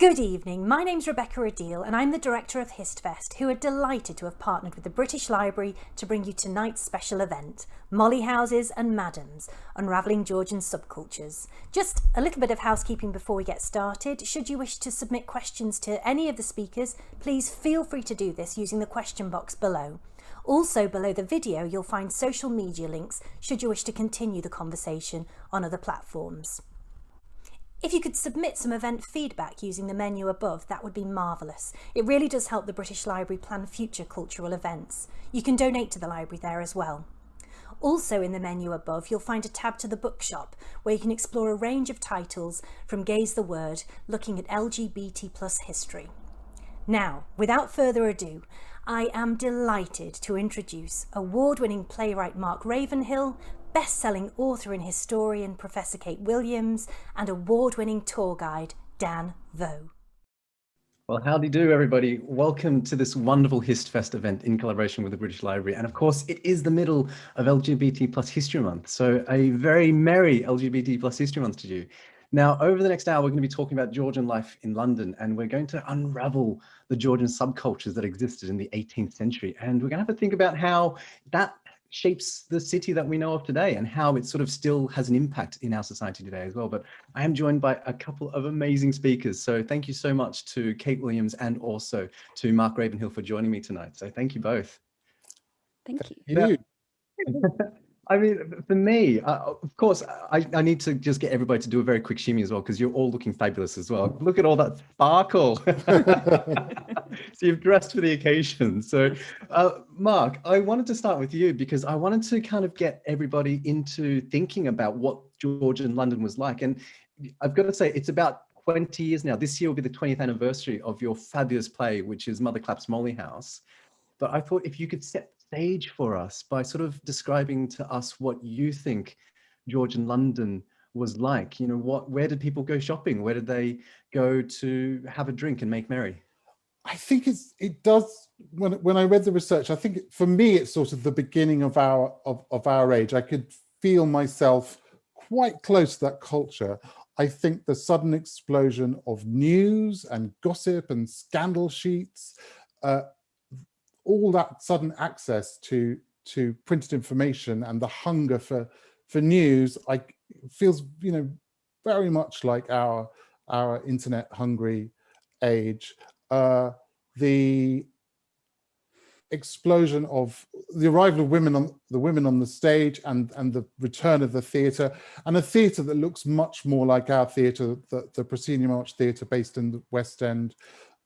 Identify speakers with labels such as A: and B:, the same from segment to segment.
A: Good evening, my name's Rebecca Adil and I'm the Director of HistFest who are delighted to have partnered with the British Library to bring you tonight's special event, Molly Houses and Madams, Unravelling Georgian Subcultures. Just a little bit of housekeeping before we get started. Should you wish to submit questions to any of the speakers, please feel free to do this using the question box below. Also below the video you'll find social media links should you wish to continue the conversation on other platforms. If you could submit some event feedback using the menu above, that would be marvellous. It really does help the British Library plan future cultural events. You can donate to the library there as well. Also in the menu above, you'll find a tab to the bookshop where you can explore a range of titles from Gay's the Word, looking at LGBT plus history. Now, without further ado, I am delighted to introduce award-winning playwright Mark Ravenhill, best-selling author and historian Professor Kate Williams, and award-winning tour guide Dan Vo.
B: Well, howdy do you do everybody. Welcome to this wonderful HistFest event in collaboration with the British Library. And of course, it is the middle of LGBT plus History Month. So a very merry LGBT plus History Month to you. Now, over the next hour, we're going to be talking about Georgian life in London, and we're going to unravel the Georgian subcultures that existed in the 18th century. And we're going to have to think about how that shapes the city that we know of today and how it sort of still has an impact in our society today as well. But I am joined by a couple of amazing speakers. So thank you so much to Kate Williams and also to Mark Ravenhill for joining me tonight. So thank you both.
C: Thank you.
B: I mean, for me, uh, of course, I, I need to just get everybody to do a very quick shimmy as well, because you're all looking fabulous as well. Look at all that sparkle. so you've dressed for the occasion. So uh, Mark, I wanted to start with you because I wanted to kind of get everybody into thinking about what Georgian London was like. And I've got to say, it's about 20 years now. This year will be the 20th anniversary of your fabulous play, which is Mother Clap's Molly House. But I thought if you could set stage for us by sort of describing to us what you think Georgian London was like. You know, what, where did people go shopping? Where did they go to have a drink and make merry?
C: I think it's, it does, when, when I read the research, I think for me, it's sort of the beginning of our, of, of our age. I could feel myself quite close to that culture. I think the sudden explosion of news and gossip and scandal sheets uh, all that sudden access to to printed information and the hunger for for news I feels you know very much like our our internet hungry age. Uh, the explosion of the arrival of women on the women on the stage and and the return of the theatre and a theatre that looks much more like our theatre the, the proscenium arch theatre based in the west end.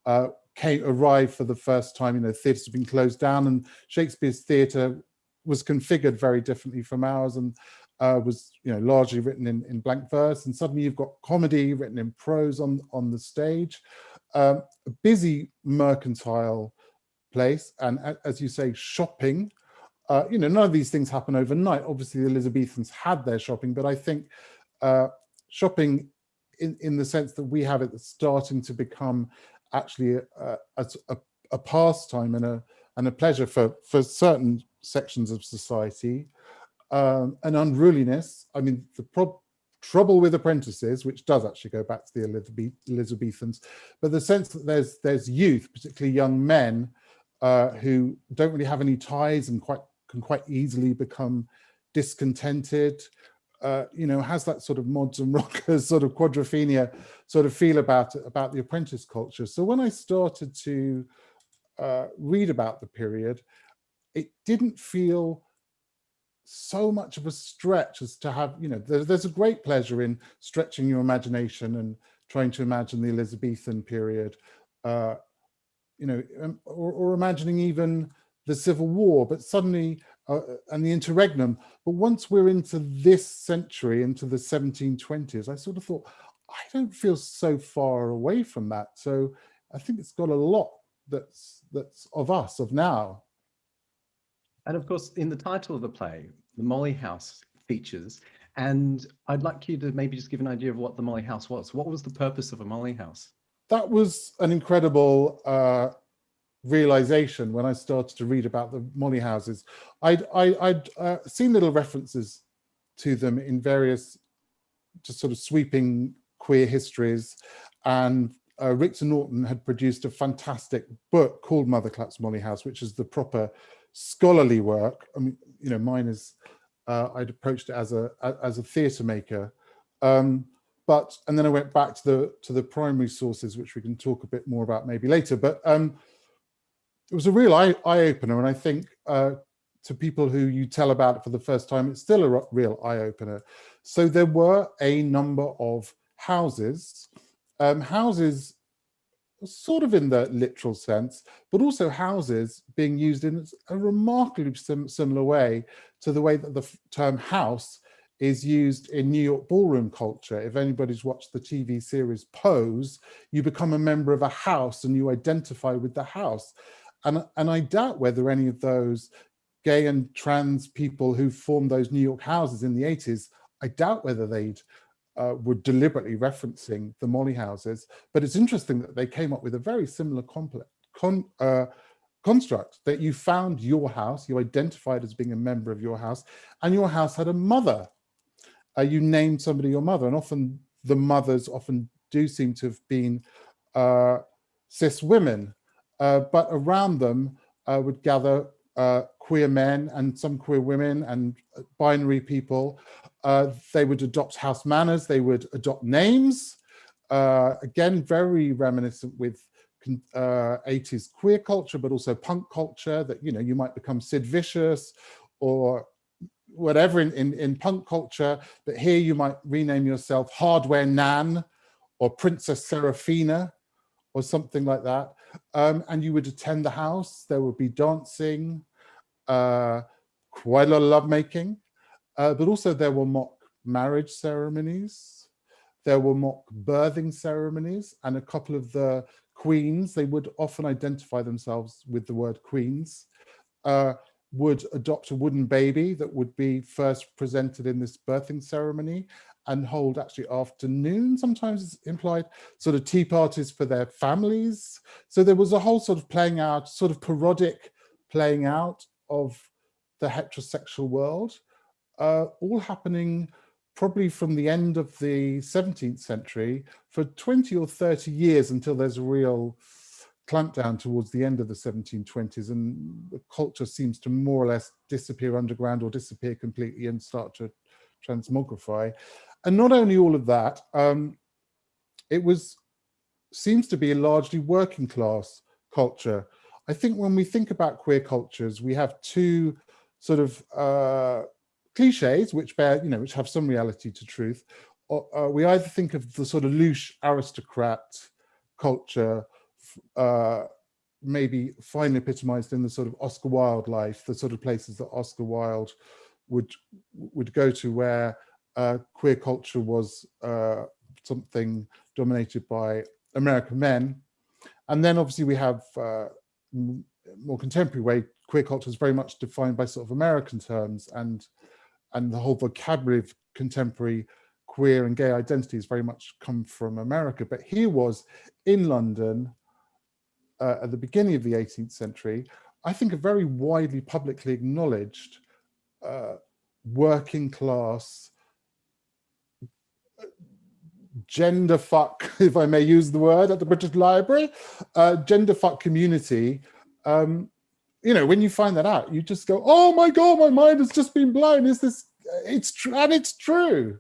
C: Uh, came arrived for the first time, you know, theatres have been closed down and Shakespeare's theatre was configured very differently from ours and uh, was, you know, largely written in, in blank verse. And suddenly you've got comedy written in prose on, on the stage, um, a busy mercantile place. And as you say, shopping, uh, you know, none of these things happen overnight. Obviously the Elizabethans had their shopping, but I think uh, shopping in, in the sense that we have it starting to become actually a, a, a pastime and a and a pleasure for for certain sections of society. Um, an unruliness. I mean the trouble with apprentices which does actually go back to the Elizabeth elizabethans but the sense that there's there's youth particularly young men uh, who don't really have any ties and quite can quite easily become discontented uh, you know, has that sort of mods and rockers sort of quadrophenia sort of feel about about the apprentice culture. So when I started to uh, read about the period, it didn't feel so much of a stretch as to have, you know, there, there's a great pleasure in stretching your imagination and trying to imagine the Elizabethan period, uh, you know, um, or, or imagining even the Civil War, but suddenly uh, and the interregnum. But once we're into this century, into the 1720s, I sort of thought, I don't feel so far away from that. So I think it's got a lot that's that's of us, of now.
B: And of course, in the title of the play, the Molly House features, and I'd like you to maybe just give an idea of what the Molly House was. What was the purpose of a Molly House?
C: That was an incredible uh, realization when I started to read about the Molly houses. I'd, I, would uh, seen little references to them in various just sort of sweeping queer histories and uh, Rictor Norton had produced a fantastic book called Mother Claps Molly House, which is the proper scholarly work. I mean, you know, mine is, uh, I'd approached it as a as a theatre maker. Um, but, and then I went back to the to the primary sources, which we can talk a bit more about maybe later. But um, it was a real eye, eye opener. And I think uh, to people who you tell about it for the first time, it's still a real eye opener. So there were a number of houses, um, houses sort of in the literal sense, but also houses being used in a remarkably sim similar way to the way that the term house is used in New York ballroom culture. If anybody's watched the TV series Pose, you become a member of a house and you identify with the house. And, and I doubt whether any of those gay and trans people who formed those New York houses in the 80s, I doubt whether they'd uh, were deliberately referencing the Molly houses, but it's interesting that they came up with a very similar complex, con, uh, construct that you found your house, you identified as being a member of your house, and your house had a mother. Uh, you named somebody your mother, and often the mothers often do seem to have been uh, cis women, but around them uh, would gather queer men and some queer women and binary people. Uh, they would adopt house manners, they would adopt names, uh, again, very reminiscent with uh, 80s queer culture, but also punk culture that, you know, you might become Sid Vicious or whatever in, in, in punk culture, but here you might rename yourself Hardware Nan or Princess Seraphina or something like that. Um, and you would attend the house, there would be dancing, uh, quite a lot of lovemaking. Uh, but also there were mock marriage ceremonies, there were mock birthing ceremonies, and a couple of the queens, they would often identify themselves with the word queens, uh, would adopt a wooden baby that would be first presented in this birthing ceremony and hold actually afternoon, sometimes implied, sort of tea parties for their families. So there was a whole sort of playing out, sort of parodic playing out of the heterosexual world uh, all happening probably from the end of the 17th century for 20 or 30 years until there's a real clampdown towards the end of the 1720s and the culture seems to more or less disappear underground or disappear completely and start to transmogrify. And not only all of that, um, it was seems to be a largely working class culture. I think when we think about queer cultures, we have two sort of uh, cliches which bear, you know, which have some reality to truth, or, uh, we either think of the sort of louche aristocrat culture, uh, maybe finely epitomized in the sort of Oscar Wilde life, the sort of places that Oscar Wilde would would go to where uh, queer culture was uh, something dominated by American men. And then obviously we have uh, more contemporary way, queer culture is very much defined by sort of American terms and and the whole vocabulary of contemporary queer and gay identities very much come from America. But here was in London uh, at the beginning of the 18th century, I think a very widely publicly acknowledged uh, working class gender fuck, if I may use the word at the British Library, uh, gender fuck community um, you know, when you find that out, you just go, oh my God, my mind has just been blown. Is this, it's true, and it's true.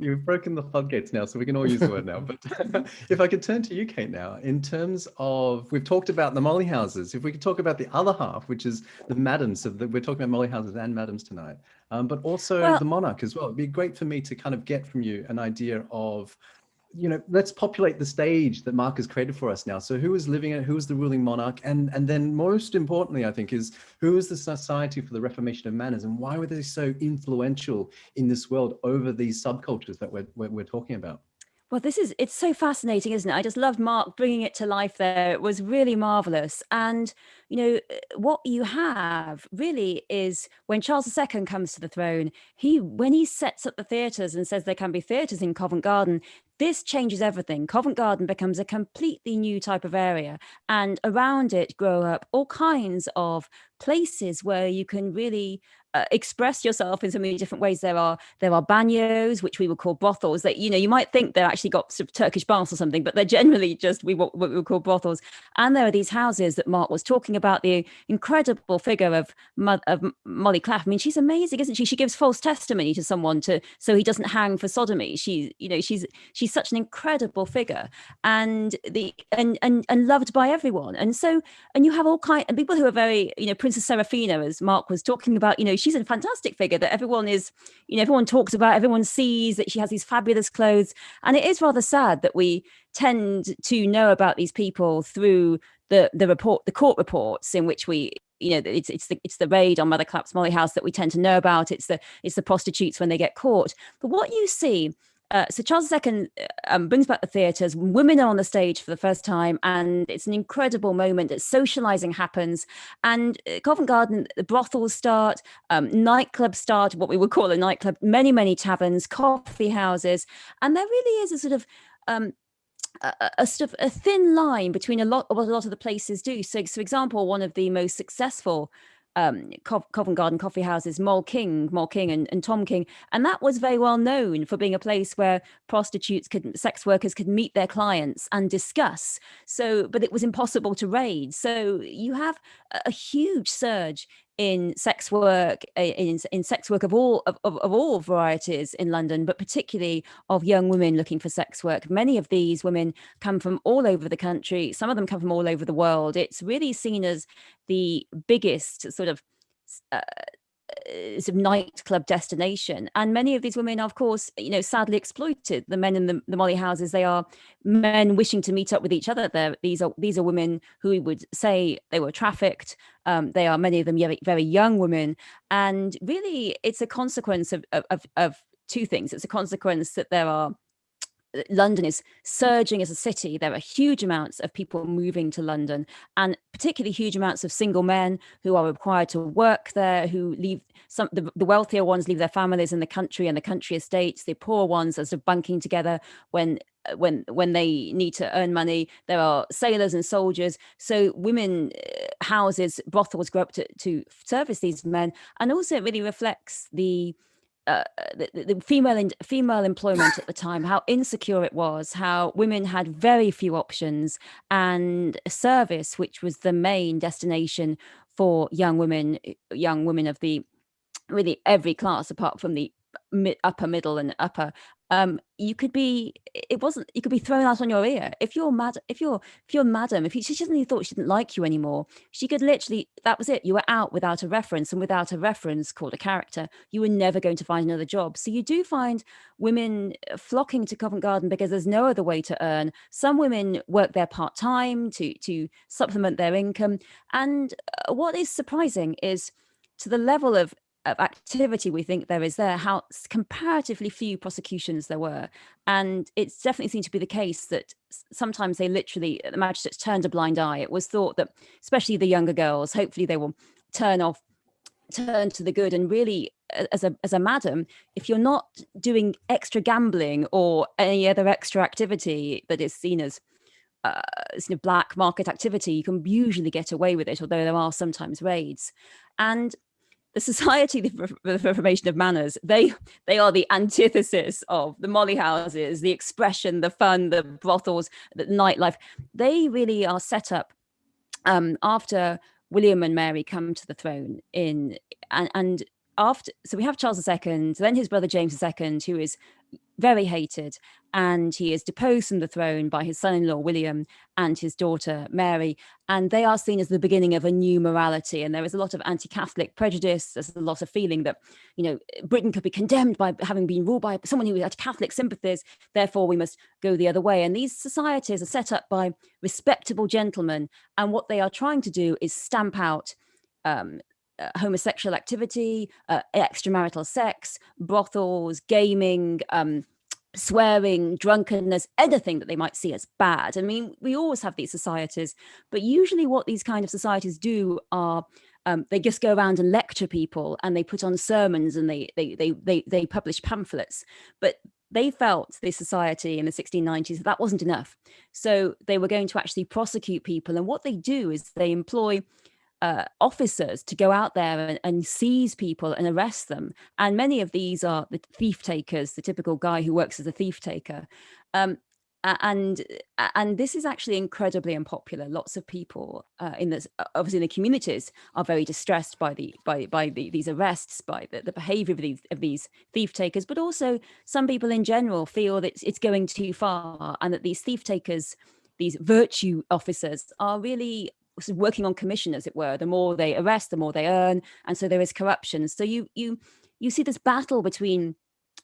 B: You've broken the floodgates now, so we can all use the word now. But if I could turn to you, Kate, now, in terms of, we've talked about the Molly houses. If we could talk about the other half, which is the madams, so the, we're talking about Molly houses and madams tonight, um, but also well, the monarch as well. It'd be great for me to kind of get from you an idea of you know, let's populate the stage that Mark has created for us now. So who is living it? Who is the ruling monarch? And, and then most importantly, I think, is who is the Society for the Reformation of Manners and why were they so influential in this world over these subcultures that we're, we're, we're talking about?
D: Well, this is, it's so fascinating, isn't it? I just loved Mark bringing it to life there. It was really marvelous. And you know, what you have really is when Charles II comes to the throne, he when he sets up the theatres and says there can be theatres in Covent Garden, this changes everything. Covent Garden becomes a completely new type of area, and around it grow up all kinds of places where you can really uh, express yourself in so many different ways. There are there are bagnios, which we would call brothels. That you know you might think they're actually got sort of Turkish baths or something, but they're generally just we what, what we would call brothels. And there are these houses that Mark was talking about. The incredible figure of of Molly Claff. I mean, she's amazing, isn't she? She gives false testimony to someone to so he doesn't hang for sodomy. She you know she's she's such an incredible figure and the and and and loved by everyone. And so and you have all kind and people who are very you know Princess Seraphina, as Mark was talking about. You know she's a fantastic figure that everyone is, you know, everyone talks about, everyone sees that she has these fabulous clothes. And it is rather sad that we tend to know about these people through the the report, the court reports in which we you know it's it's the it's the raid on Mother Clap's Molly House that we tend to know about. It's the it's the prostitutes when they get caught. But what you see uh, so Charles II uh, um, brings back the theatres. Women are on the stage for the first time, and it's an incredible moment. That socialising happens, and uh, Covent Garden, the brothels start, um, nightclubs start, what we would call a nightclub. Many, many taverns, coffee houses, and there really is a sort of um, a, a, sort of a thin line between a lot of what a lot of the places do. So, for example, one of the most successful um, Covent Garden coffee houses, Moll King, Moll King and, and, Tom King. And that was very well known for being a place where prostitutes could, sex workers could meet their clients and discuss. So, but it was impossible to raid. So you have a huge surge in sex work in, in sex work of all of, of, all varieties in london but particularly of young women looking for sex work. Many of these women come from all over the country. Some of them come from all over the world. It's really seen as the biggest sort of uh, sort of nightclub destination. And many of these women are of course you know sadly exploited the men in the, the molly houses. They are men wishing to meet up with each other. There these are these are women who would say they were trafficked. Um, they are many of them very, very young women. And really it's a consequence of, of of two things. It's a consequence that there are London is surging as a city. There are huge amounts of people moving to London and particularly huge amounts of single men who are required to work there, who leave some, the, the wealthier ones leave their families in the country and the country estates. The poor ones are sort of bunking together when when when they need to earn money there are sailors and soldiers so women uh, houses brothels grow up to, to service these men and also it really reflects the uh, the, the, female in, female employment at the time, how insecure it was, how women had very few options, and service, which was the main destination for young women, young women of the really every class apart from the upper middle and upper um you could be it wasn't you could be thrown out on your ear. If you're mad if you're if you're madam if you, she suddenly thought she didn't like you anymore she could literally that was it you were out without a reference and without a reference called a character you were never going to find another job. So you do find women uh, flocking to covent garden because there's no other way to earn. Some women work there part-time to to supplement their income. And uh, what is surprising is to the level of of activity we think there is there, how comparatively few prosecutions there were. And it's definitely seemed to be the case that sometimes they literally, the magistrates turned a blind eye. It was thought that, especially the younger girls, hopefully they will turn off turn to the good and really as a as a madam if you're not doing extra gambling or any other extra activity that is seen as uh, sort of black market activity, you can usually get away with it, although there are sometimes raids. And the Society for the Reformation of Manners, they they are the antithesis of the molly houses, the expression, the fun, the brothels, the nightlife. They really are set up um, after William and Mary come to the throne in and, and after so we have Charles II, then his brother James II, who is very hated and he is deposed from the throne by his son-in-law William and his daughter Mary and they are seen as the beginning of a new morality and there is a lot of anti-catholic prejudice. There's a lot of feeling that you know Britain could be condemned by having been ruled by someone who had Catholic sympathies therefore we must go the other way. And these societies are set up by respectable gentlemen and what they are trying to do is stamp out um, uh, homosexual activity, uh, extramarital sex, brothels, gaming, um, swearing, drunkenness, anything that they might see as bad. I mean, we always have these societies, but usually what these kind of societies do are um, they just go around and lecture people and they put on sermons and they they they they, they publish pamphlets. But they felt the society in the 1690s that, that wasn't enough. So they were going to actually prosecute people. And what they do is they employ uh, officers to go out there and, and, seize people and arrest them. And many of these are the thief takers, the typical guy who works as a thief taker. Um, and and this is actually incredibly unpopular. Lots of people uh, in this, obviously in the communities, are very distressed by the by by the, these arrests, by the, the behaviour of these of these thief takers. But also, some people in general feel that it's going too far, and that these thief takers, these virtue officers, are really working on commission, as it were. The more they arrest, the more they earn, and so there is corruption. So you you you see this battle between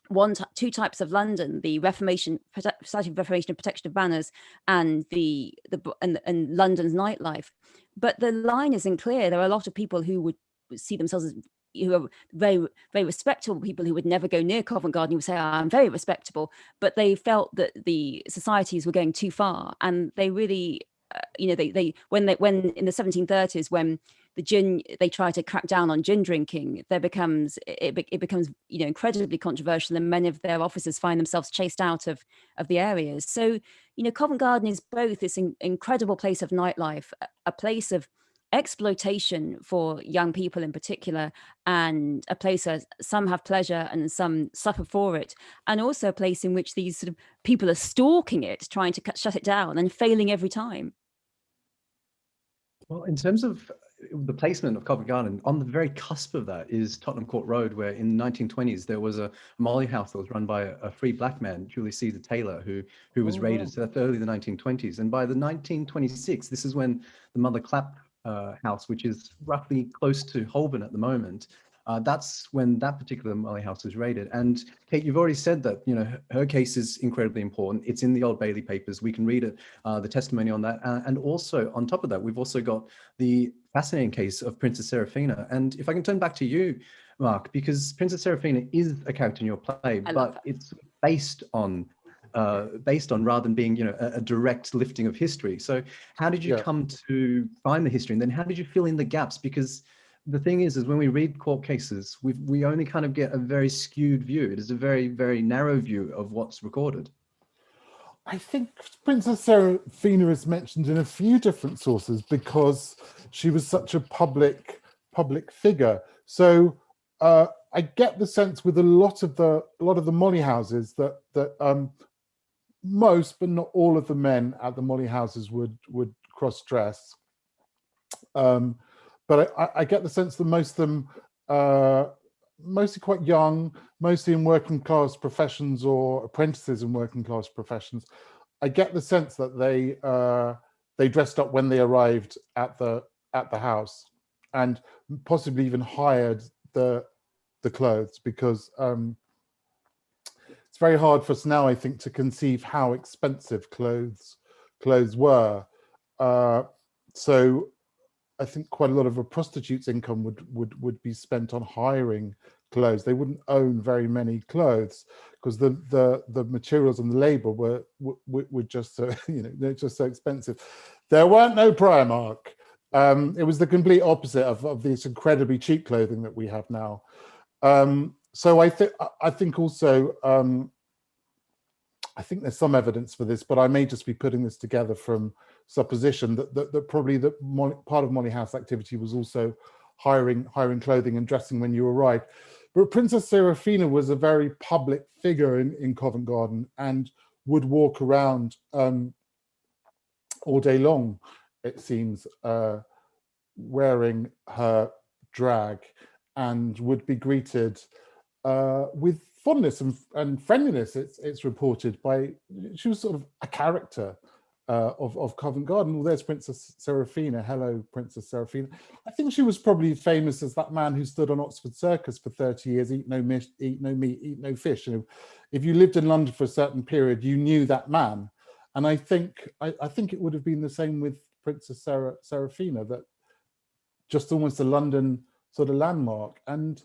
D: one two types of London: the Reformation Society of Reformation and Protection of Banners, and the the and, and London's nightlife. But the line isn't clear. There are a lot of people who would see themselves as who are very very respectable people who would never go near Covent Garden who would say oh, I'm very respectable but they felt that the societies were going too far and they really you know, they, they, when they, when in the 1730s, when the gin, they try to crack down on gin drinking, there becomes, it, it becomes, you know, incredibly controversial and many of their officers find themselves chased out of, of the areas. So, you know, Covent Garden is both this in, incredible place of nightlife, a, place of exploitation for young people in particular and a place where some have pleasure and some suffer for it and also a place in which these sort of people are stalking it trying to cut, shut it down and failing every time
B: well in terms of the placement of Covent Garden on the very cusp of that is Tottenham Court Road, where in the 1920s there was a Molly house that was run by a, a free black man, Julius Caesar Taylor, who who was oh, raided. So that's early the 1920s, and by the 1926, this is when the Mother Clap uh, house, which is roughly close to Holborn at the moment. Uh, that's when that particular Molly house was raided. And Kate, you've already said that, you know, her, her case is incredibly important. It's in the Old Bailey papers. We can read it, uh, the testimony on that. Uh, and also on top of that, we've also got the fascinating case of Princess Seraphina. And if I can turn back to you, Mark, because Princess Seraphina is a character in your play, but it's based on uh, based on rather than being, you know, a, a, direct lifting of history. So how did you yeah. come to find the history? And then how did you fill in the gaps? Because the thing is, is when we read court cases, we we only kind of get a very skewed view. It is a very, very narrow view of what's recorded.
C: I think Princess Seraphina is mentioned in a few different sources because she was such a public public figure. So uh, I get the sense with a lot of the a lot of the Molly houses that that um, most, but not all of the men at the Molly houses would would cross dress. Um, but I, I, get the sense that most of them, uh, mostly quite young, mostly in working class professions or apprentices in working class professions. I get the sense that they uh, they dressed up when they arrived at the at the house, and possibly even hired the the clothes because um, it's very hard for us now, I think, to conceive how expensive clothes clothes were. Uh, so I think quite a lot of a prostitute's income would would would be spent on hiring clothes. They wouldn't own very many clothes because the the the materials and the labor were were, were just so you know they're just so expensive. There weren't no Primark. Um, it was the complete opposite of, of this incredibly cheap clothing that we have now. Um, so I think I think also um, I think there's some evidence for this, but I may just be putting this together from supposition that that, that probably that part of Molly House activity was also hiring hiring clothing and dressing when you arrived. But Princess Seraphina was a very public figure in, in Covent Garden and would walk around um, all day long, it seems, uh, wearing her drag and would be greeted uh, with fondness and, and friendliness. It's it's reported by she was sort of a character uh, of of Covent Garden. Well, there's Princess Seraphina. Hello, Princess Seraphina. I think she was probably famous as that man who stood on Oxford Circus for 30 years, eat no meat, eat no meat, eat no fish. You know, if you lived in London for a certain period, you knew that man. And I think I, I think it would have been the same with Princess Sarah, Seraphina, that just almost a London sort of landmark. And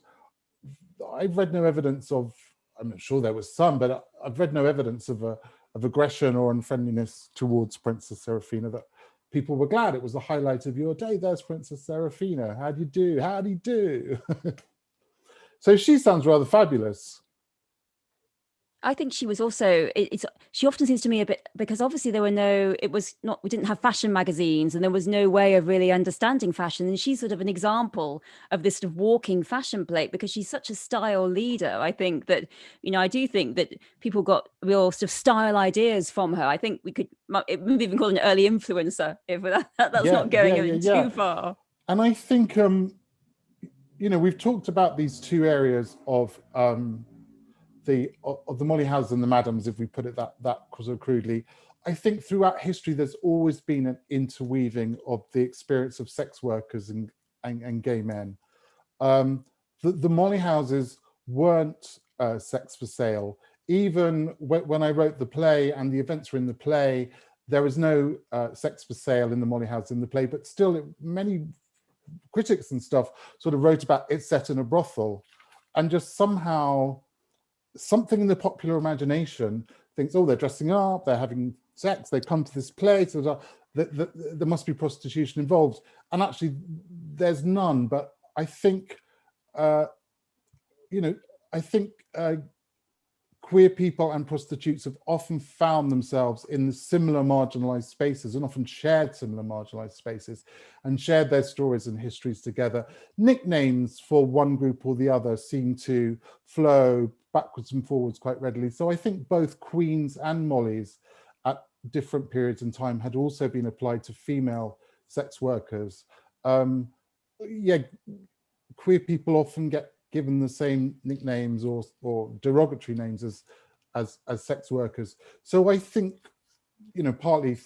C: I've read no evidence of I'm not sure there was some, but I've read no evidence of a, of aggression or unfriendliness towards Princess Seraphina that people were glad it was the highlight of your day. There's Princess Seraphina. How do you do? How do you do? so she sounds rather fabulous.
D: I think she was also it, it's she often seems to me a bit because obviously there were no it was not we didn't have fashion magazines and there was no way of really understanding fashion. And she's sort of an example of this sort of walking fashion plate because she's such a style leader I think that you know I do think that people got real sort of style ideas from her. I think we could maybe even call an early influencer if that, that's yeah, not going yeah, yeah, too far.
C: And I think um you know we've talked about these two areas of um the of the Molly Houses and the Madams, if we put it that that so crudely, I think throughout history there's always been an interweaving of the experience of sex workers and and, and gay men. Um, the, the Molly Houses weren't uh, sex for sale. Even when I wrote the play and the events were in the play, there was no uh, sex for sale in the Molly House in the play, but still it, many critics and stuff sort of wrote about it set in a brothel and just somehow something in the popular imagination thinks, oh, they're dressing up, they're having sex, they come to this place, there must be prostitution involved. And actually, there's none. But I think, uh, you know, I think uh, queer people and prostitutes have often found themselves in similar marginalized spaces and often shared similar marginalized spaces and shared their stories and histories together. Nicknames for one group or the other seem to flow backwards and forwards quite readily. So I think both Queens and Molly's at different periods in time had also been applied to female sex workers. Um, yeah, queer people often get given the same nicknames or, or derogatory names as, as, as sex workers. So I think, you know, partly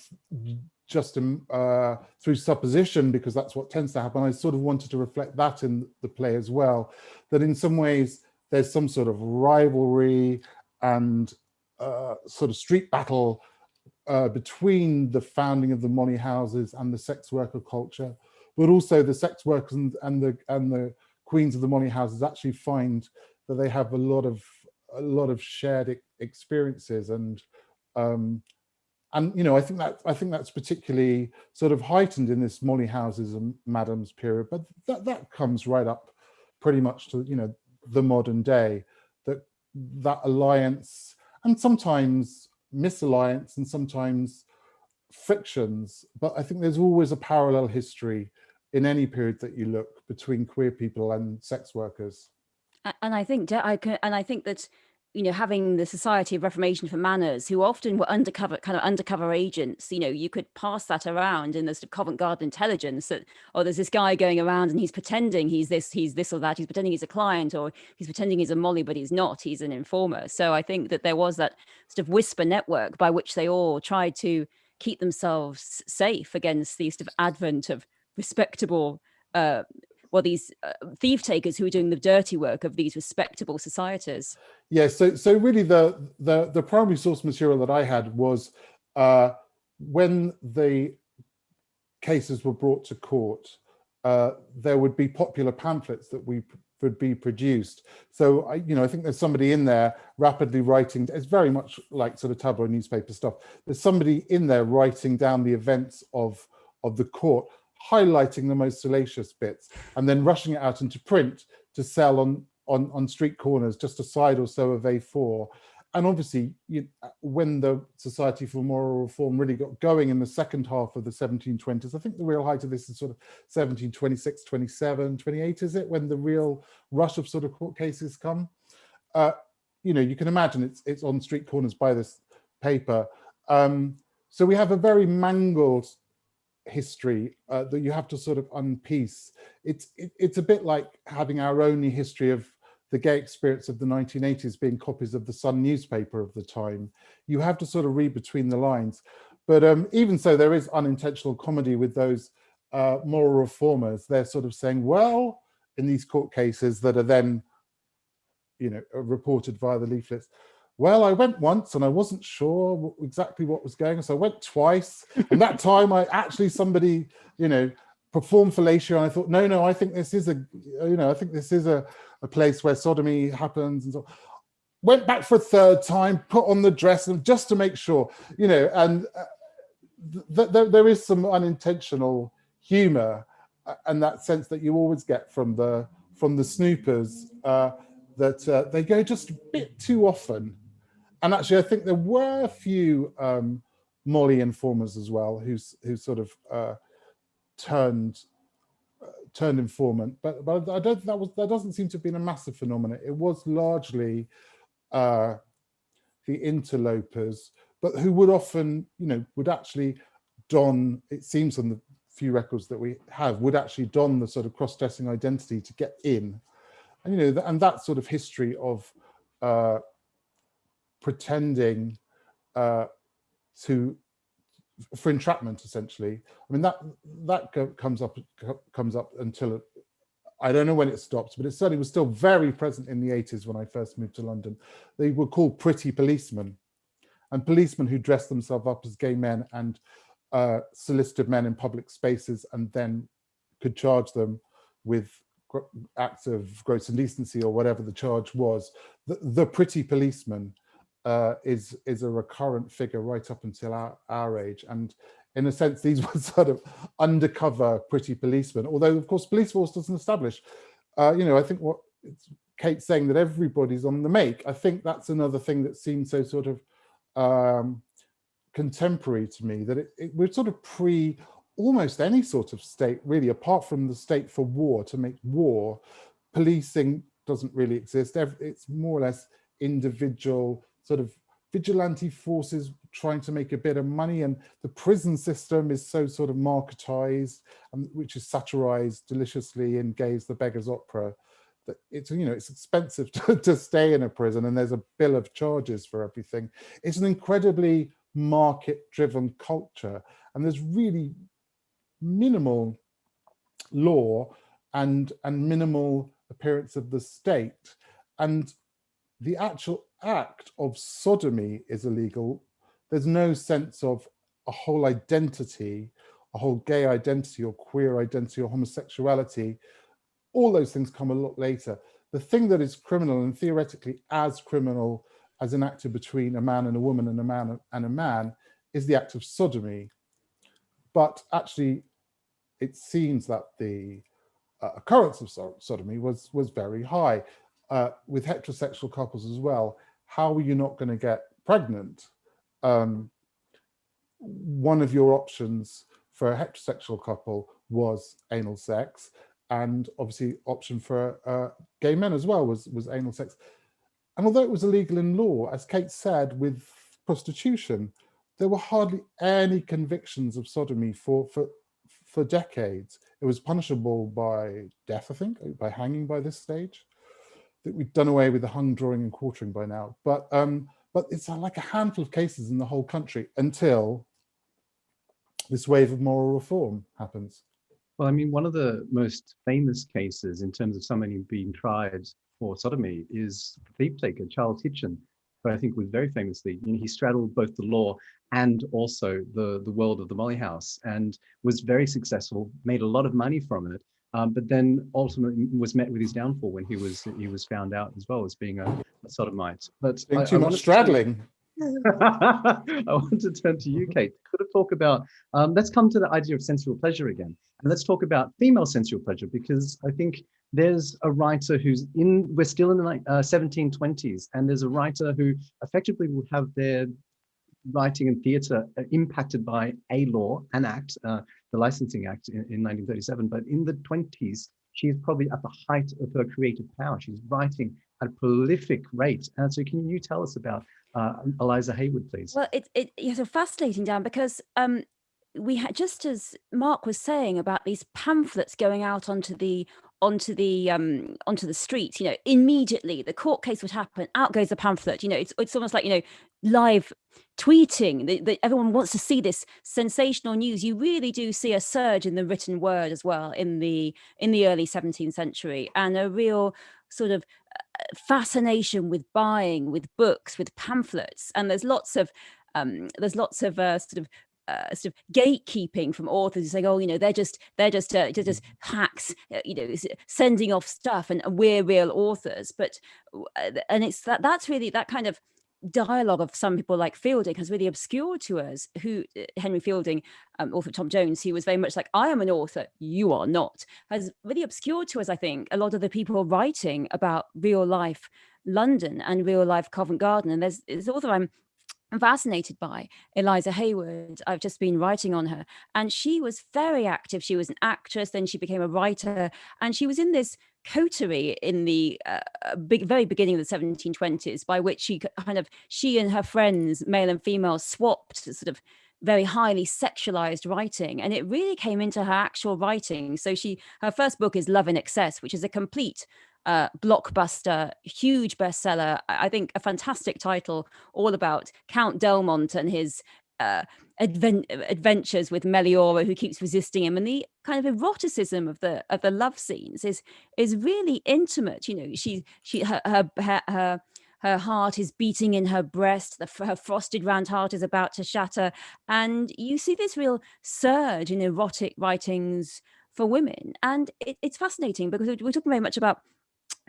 C: just um, uh, through supposition, because that's what tends to happen, I sort of wanted to reflect that in the play as well, that in some ways there's some sort of rivalry and uh, sort of street battle uh, between the founding of the Molly houses and the sex worker culture, but also the sex workers and, and the and the queens of the Molly houses actually find that they have a lot of a lot of shared experiences and um, and you know I think that I think that's particularly sort of heightened in this Molly houses and Madams period, but that that comes right up pretty much to you know the modern day, that that alliance and sometimes misalliance and sometimes frictions, but I think there's always a parallel history in any period that you look between queer people and sex workers.
D: And I think I can, and I think that you know, having the Society of Reformation for Manners, who often were undercover, kind of undercover agents, you know, you could pass that around in the sort of Covent Garden intelligence that, oh, there's this guy going around and he's pretending he's this, he's this or that, he's pretending he's a client or he's pretending he's a Molly, but he's not, he's an informer. So I think that there was that sort of whisper network by which they all tried to keep themselves safe against the sort of advent of respectable uh, well, these uh, thief takers who are doing the dirty work of these respectable societies.
C: Yeah, so so really the the the primary source material that I had was uh, when the cases were brought to court, uh, there would be popular pamphlets that we would be produced. So I, you know, I think there's somebody in there rapidly writing. It's very much like sort of tabloid newspaper stuff. There's somebody in there writing down the events of of the court highlighting the most salacious bits and then rushing it out into print to sell on on on street corners just a side or so of a4 and obviously you, when the society for moral reform really got going in the second half of the 1720s i think the real height of this is sort of 1726 27 28 is it? When the real rush of sort of court cases come. Uh, you know you can imagine it's it's on street corners by this paper. Um, so we have a very mangled history uh, that you have to sort of unpiece. It's it, it's a bit like having our only history of the gay experience of the 1980s being copies of the Sun newspaper of the time. You have to sort of read between the lines. But um, even so, there is unintentional comedy with those uh, moral reformers. They're sort of saying, well, in these court cases that are then, you know, reported via the leaflets, well, I went once and I wasn't sure exactly what was going on. So I went twice. and that time I actually somebody, you know, performed fellatio and I thought, no, no, I think this is a, you know, I think this is a, a place where sodomy happens and so went back for a third time, put on the dress, and just to make sure, you know, and uh, th th there is some unintentional humour uh, and that sense that you always get from the from the snoopers uh, that uh, they go just a bit too often. And actually, I think there were a few um, Molly informers as well who who sort of uh, turned turned informant, but but I don't that was that doesn't seem to have been a massive phenomenon. It was largely uh, the interlopers, but who would often, you know, would actually don, it seems on the few records that we have, would actually don the sort of cross-dressing identity to get in. And, you know, and that sort of history of uh, pretending uh, to for entrapment essentially i mean that that comes up comes up until I don't know when it stopped, but it certainly was still very present in the 80s when I first moved to London. They were called pretty policemen and policemen who dressed themselves up as gay men and uh, solicited men in public spaces and then could charge them with acts of gross indecency or whatever the charge was. The, the pretty policeman uh, is is a recurrent figure right up until our, our age. And in a sense, these were sort of undercover pretty policemen, although of course police force doesn't establish, uh, you know, I think what Kate's saying that everybody's on the make, I think that's another thing that seems so sort of um, contemporary to me, that it, it, we're sort of pre almost any sort of state, really, apart from the state for war, to make war, policing doesn't really exist. It's more or less individual sort of vigilante forces trying to make a bit of money. And the prison system is so sort of marketized and which is satirized deliciously in Gay's The Beggar's Opera that it's you know it's expensive to, to stay in a prison and there's a bill of charges for everything. It's an incredibly market driven culture and there's really minimal law and and minimal appearance of the state. And the actual act of sodomy is illegal, there's no sense of a whole identity, a whole gay identity or queer identity or homosexuality. All those things come a lot later. The thing that is criminal and theoretically as criminal as an act between a man and a woman and a man and a man is the act of sodomy. But actually, it seems that the uh, occurrence of sodomy was, was very high uh, with heterosexual couples as well how are you not going to get pregnant? Um, one of your options for a heterosexual couple was anal sex and obviously option for uh, gay men as well was, was anal sex. And although it was illegal in law, as Kate said, with prostitution, there were hardly any convictions of sodomy for, for, for decades. It was punishable by death, I think, by hanging by this stage that we've done away with the hung drawing and quartering by now, but um, but it's like a handful of cases in the whole country until this wave of moral reform happens.
B: Well, I mean, one of the most famous cases in terms of somebody being tried for sodomy is the thief taker Charles Hitchin, who I think was very famously, you know, he straddled both the law and also the, the world of the Molly House and was very successful, made a lot of money from it, um, but then ultimately was met with his downfall when he was he was found out as well as being a, a sodomite. But
C: being too I much straddling.
B: I want to turn to you, Kate. Could have talk about, um, let's come to the idea of sensual pleasure again. And let's talk about female sensual pleasure, because I think there's a writer who's in, we're still in the uh, 1720s, and there's a writer who effectively will have their writing and theatre uh, impacted by a law, an act, uh, the Licensing Act in, in 1937. But in the 20s, she's probably at the height of her creative power. She's writing at a prolific rate. And so can you tell us about uh, Eliza Haywood, please?
D: Well, it, it, it's a fascinating, Dan, because um, we had just as Mark was saying about these pamphlets going out onto the onto the um onto the streets you know immediately the court case would happen out goes the pamphlet you know it's it's almost like you know live tweeting that, everyone wants to see this sensational news. You really do see a surge in the written word as well in the in the early 17th century and a real sort of uh, fascination with buying with books with pamphlets and there's lots of um, there's lots of uh, sort of uh, sort of gatekeeping from authors saying, "Oh, you know, they're just they're just uh, they're just
B: Mm-hmm.
D: hacks, uh, you know, sending off stuff, and we're real authors." But uh, and it's that that's really that kind of dialogue of some people like Fielding has really obscured to us who uh, Henry Fielding, um, author Tom Jones, who was very much like, I am an author, you are not, has really obscured to us, I think, a lot of the people writing about real life London and real life Covent Garden. And there's this author I'm I'm fascinated by Eliza Haywood. I've just been writing on her, and she was very active. She was an actress, then she became a writer, and she was in this coterie in the uh, big, very beginning of the 1720s, by which she kind of she and her friends, male and female, swapped sort of very highly sexualized writing and it really came into her actual writing so she her first book is love in excess which is a complete uh, blockbuster, huge bestseller. I think a fantastic title, all about Count D'elmont and his uh, advent adventures with Melliora, who keeps resisting him, and the kind of eroticism of the of the love scenes is is really intimate. You know, she she her her her, her heart is beating in her breast the her frosted round heart is about to shatter and you see this real surge in erotic writings for women and it, it's fascinating because we're talking very much about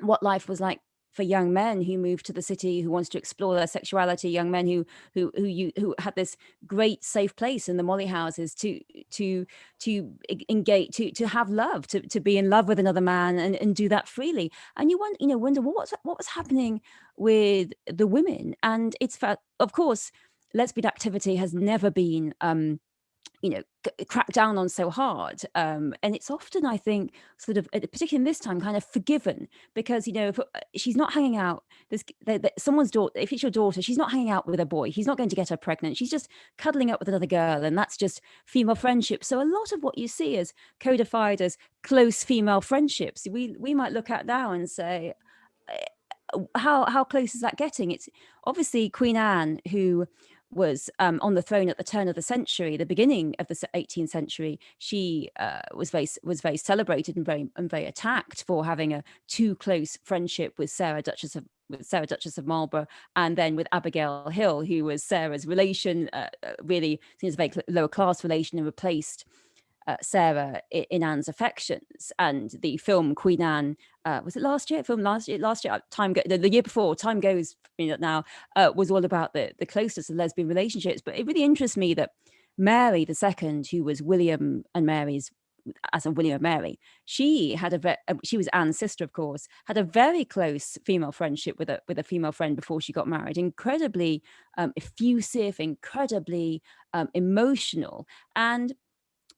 D: what life was like for young men who moved to the city who wants to explore their sexuality young men who who who you who had this great safe place in the molly houses to to to engage to to have love to to be in love with another man and, and do that freely. And you want you know wonder what what was happening with the women. And it's of course lesbian activity has never been um you know cracked down on so hard um, and it's often i think sort of particularly in this time kind of forgiven because you know if uh, she's not hanging out there's someone's daughter if it's your daughter she's not hanging out with a boy he's not going to get her pregnant she's just cuddling up with another girl and that's just female friendship. So a lot of what you see is codified as close female friendships. We we might look at now and say uh, how how close is that getting? It's obviously queen anne who was um, on the throne at the turn of the century, the beginning of the 18th century, she uh, was very was very celebrated and very and very attacked for having a too close friendship with Sarah Duchess of with Sarah Duchess of Marlborough, and then with Abigail Hill, who was Sarah's relation, uh, uh really seems a very lower class relation, and replaced uh, Sarah in Anne's affections. And the film Queen Anne, uh, was it last year? Film last year, last year, uh, time go, the, the year before, time goes you know, now, uh, was all about the, the closeness of lesbian relationships. But it really interests me that Mary II, who was William and Mary's as a William and Mary, she had a uh, she was Anne's sister, of course, had a very close female friendship with a with a female friend before she got married. Incredibly um, effusive, incredibly um, emotional, and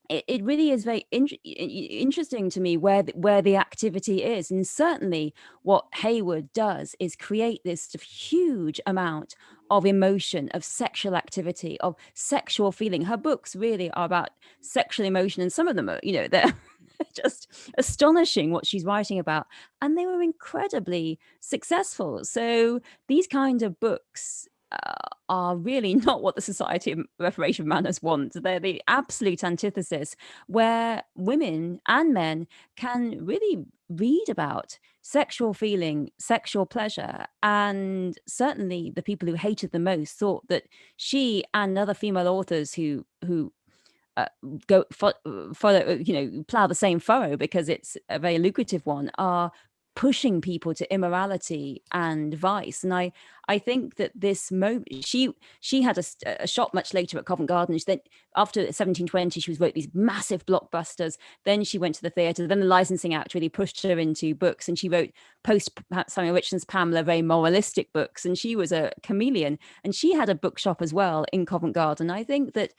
D: it, it really is very in, interesting to me where the, where the activity is and certainly what Haywood does is create this huge amount of emotion of sexual activity of sexual feeling. Her books really are about sexual emotion and some of them are you know they're just astonishing what she's writing about and they were incredibly successful. So these kind of books uh, are really not what the Society of Reformation Manners want. They're the absolute antithesis, where women and men can really read about sexual feeling, sexual pleasure. And certainly the people who hated the most thought that she and other female authors who who uh, go follow, you know, plow the same furrow because it's a very lucrative one, are pushing people to immorality and vice and i i think that this moment she she had a, a shop much later at covent garden then after 1720 she was wrote these massive blockbusters. Then she went to the theater then the licensing act really pushed her into books and she wrote post samuel richardson's pamela very moralistic books and she was a chameleon. And she had a bookshop as well in covent garden. I think that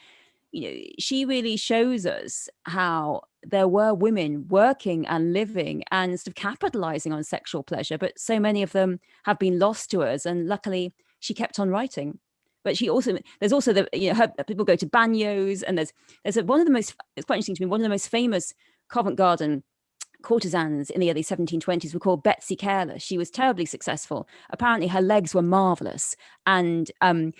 D: you know, she really shows us how there were women working and living and sort of capitalizing on sexual pleasure, but so many of them have been lost to us. And luckily, she kept on writing. But she also there's also the you know her, people go to bagnios and there's there's a, one of the most it's quite interesting to me one of the most famous Covent Garden courtesans in the early 1720s were called Betsy Careless. She was terribly successful. Apparently, her legs were marvelous, and um,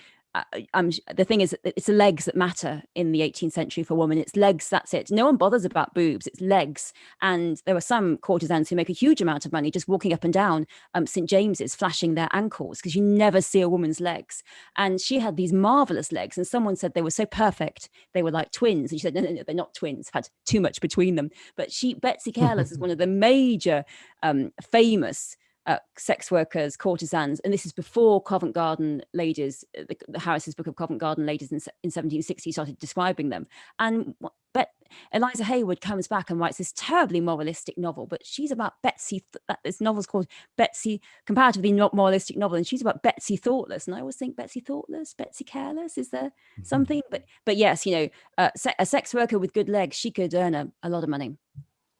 D: I'm the thing is it's the legs that matter in the 18th century for women. It's legs, that's it. No one bothers about boobs, it's legs. And there are some courtesans who make a huge amount of money just walking up and down um, St. James's, flashing their ankles because you never see a woman's legs. And she had these marvelous legs, and someone said they were so perfect, they were like twins. And she said, no, no, no, they're not twins, had too much between them. But she, Betsy Careless, is one of the major um, famous uh, sex workers, courtesans, and this is before Covent Garden ladies, uh, the, the Harris's book of Covent Garden ladies in, in 1760 started describing them. And but Eliza Haywood comes back and writes this terribly moralistic novel, but she's about Betsy. This novel's called Betsy, comparatively not moralistic novel, and she's about Betsy Thoughtless. And I always think Betsy Thoughtless, Betsy Careless. Is there mm-hmm. something? But but yes, you know, uh, a sex worker with good legs, she could earn a, a lot of money.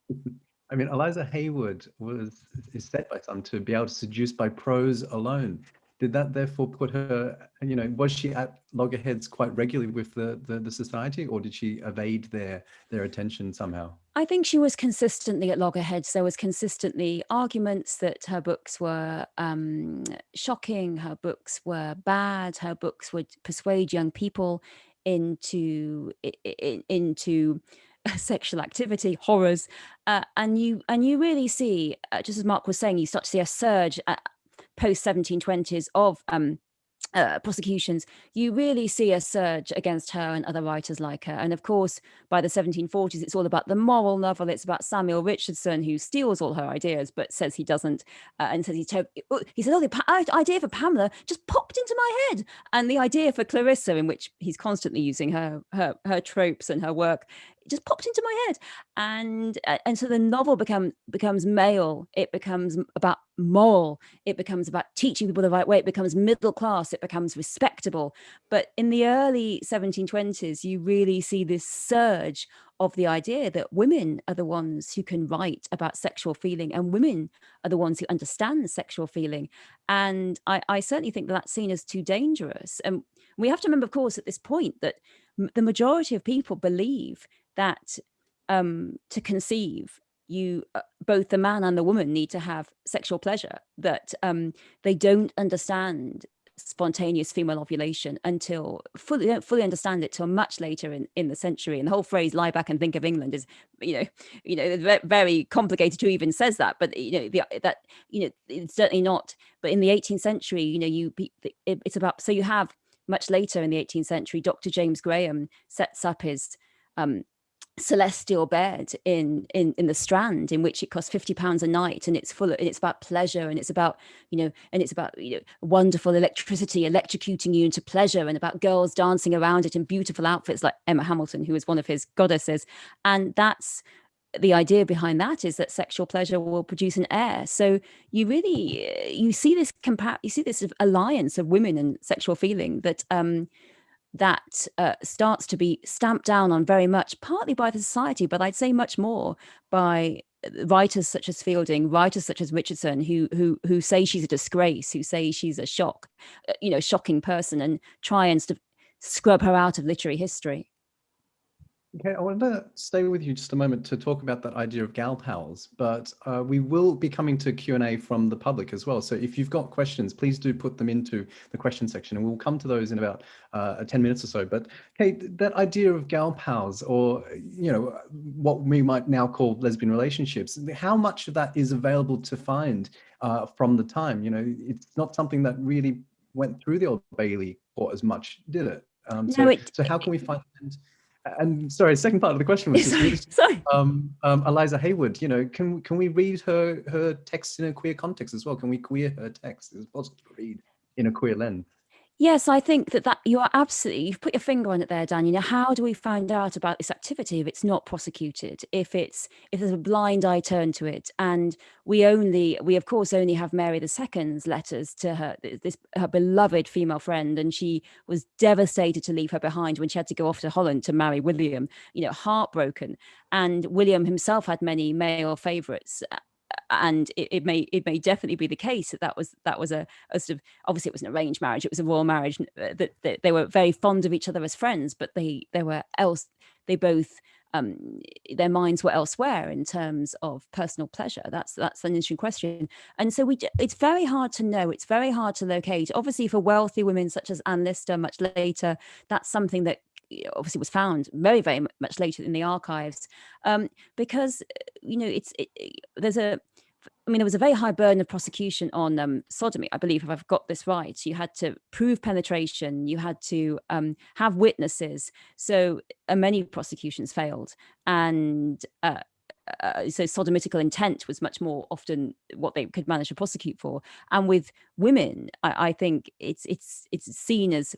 B: I mean, Eliza Haywood was is said by some to be able to seduce by prose alone. Did that therefore put her, you know, was she at loggerheads quite regularly with the, the, the society or did she evade their their attention somehow?
D: I think she was consistently at loggerheads. There was consistently arguments that her books were um, shocking, her books were bad, her books would persuade young people into into sexual activity, horrors, uh, and you and you really see, uh, just as Mark was saying, you start to see a surge post 1720s of um, uh, prosecutions, you really see a surge against her and other writers like her. And of course, by the 1740s, it's all about the moral novel. It's about Samuel Richardson, who steals all her ideas, but says he doesn't, uh, and says he's he said, "Oh, the idea for Pamela just popped into my head," and the idea for Clarissa, in which he's constantly using her her her tropes and her work, just popped into my head. And uh, and so the novel become becomes male it becomes about moral it becomes about teaching people the right way it becomes middle class it becomes respectable. But in the early 1720s you really see this surge of the idea that women are the ones who can write about sexual feeling and women are the ones who understand sexual feeling. And i, I certainly think that that's seen as too dangerous. And we have to remember of course at this point that the majority of people believe that um, to conceive, you uh, both the man and the woman need to have sexual pleasure. That um, they don't understand spontaneous female ovulation until fully don't fully understand it till much later in in the century and the whole phrase lie back and think of england is you know you know very complicated who even says that but you know the, that you know it's certainly not but in the 18th century you know you it's about so you have much later in the 18th century dr james graham sets up his um, celestial bed in in in the strand in which it costs 50 pounds a night and it's full of, and it's about pleasure and it's about you know and it's about you know wonderful electricity electrocuting you into pleasure and about girls dancing around it in beautiful outfits like Emma Hamilton who is one of his goddesses. And that's the idea behind that is that sexual pleasure will produce an heir. So you really you see this compa- you see this alliance of women and sexual feeling that um that uh, starts to be stamped down on very much, partly by the society, but I'd say much more by uh, writers such as Fielding, writers such as Richardson, who who who say she's a disgrace, who say she's a shock, uh, you know, shocking person, and try and st- scrub her out of literary history.
B: Okay, I wanted to stay with you just a moment to talk about that idea of gal pals, but uh, we will be coming to Q&A from the public as well. So if you've got questions, please do put them into the question section and we'll come to those in about uh, 10 minutes or so. But okay, that idea of gal pals or, you know, what we might now call lesbian relationships, how much of that is available to find uh, from the time? You know, it's not something that really went through the Old Bailey court as much, did it? Um, so, no, it, so how can we find and sorry, second part of the question was
D: sorry.
B: Um, um, Eliza Haywood. You know, can can we read her her text in a queer context as well? Can we queer her text? Is it possible to read in a queer lens?
D: Yes, I think that that you are absolutely, you've put your finger on it there, Dan. You know, how do we find out about this activity if it's not prosecuted, if it's, if there's a blind eye turned to it? And we only, we of course only have Mary II's letters to her, this, her beloved female friend. And she was devastated to leave her behind when she had to go off to Holland to marry William, you know, heartbroken. And William himself had many male favorites and it, it, may it may definitely be the case that that was that was a, a, sort of obviously it was an arranged marriage it was a royal marriage uh, that, that they were very fond of each other as friends but they they were else they both um, their minds were elsewhere in terms of personal pleasure? That's that's an interesting question. And so we, it's very hard to know. It's very hard to locate. Obviously, for wealthy women such as Anne Lister, much later, that's something that obviously was found very very much later in the archives um, because you know it's it, there's a I mean, there was a very high burden of prosecution on um, sodomy, I believe, if I've got this right. You had to prove penetration, you had to um, have witnesses. So uh, many prosecutions failed. And uh, uh, so sodomitical intent was much more often what they could manage to prosecute for. And with women, I, I think it's it's it's seen as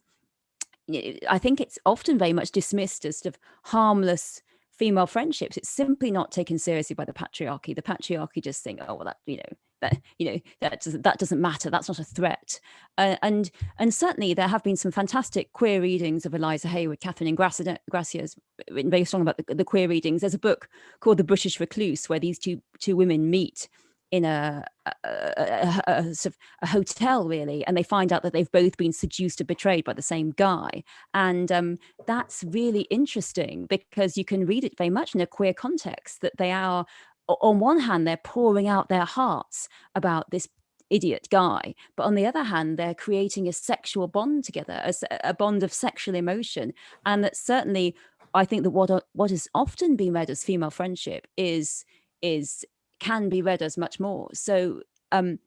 D: I think it's often very much dismissed as sort of harmless female friendships, it's simply not taken seriously by the patriarchy. The patriarchy just think, oh well, that you know that you know that doesn't that doesn't matter. That's not a threat. Uh, and and certainly there have been some fantastic queer readings of Eliza Haywood, Catherine Ingrassia has written very strong about the, the queer readings. There's a book called The British Recluse where these two two women meet in a, a, a, a, sort of a hotel really and they find out that they've both been seduced or betrayed by the same guy. And um, that's really interesting because you can read it very much in a queer context that they are on one hand they're pouring out their hearts about this idiot guy but on the other hand they're creating a sexual bond together a, a bond of sexual emotion. And that certainly i think that what what has often been read as female friendship is is can be read as much more. So um,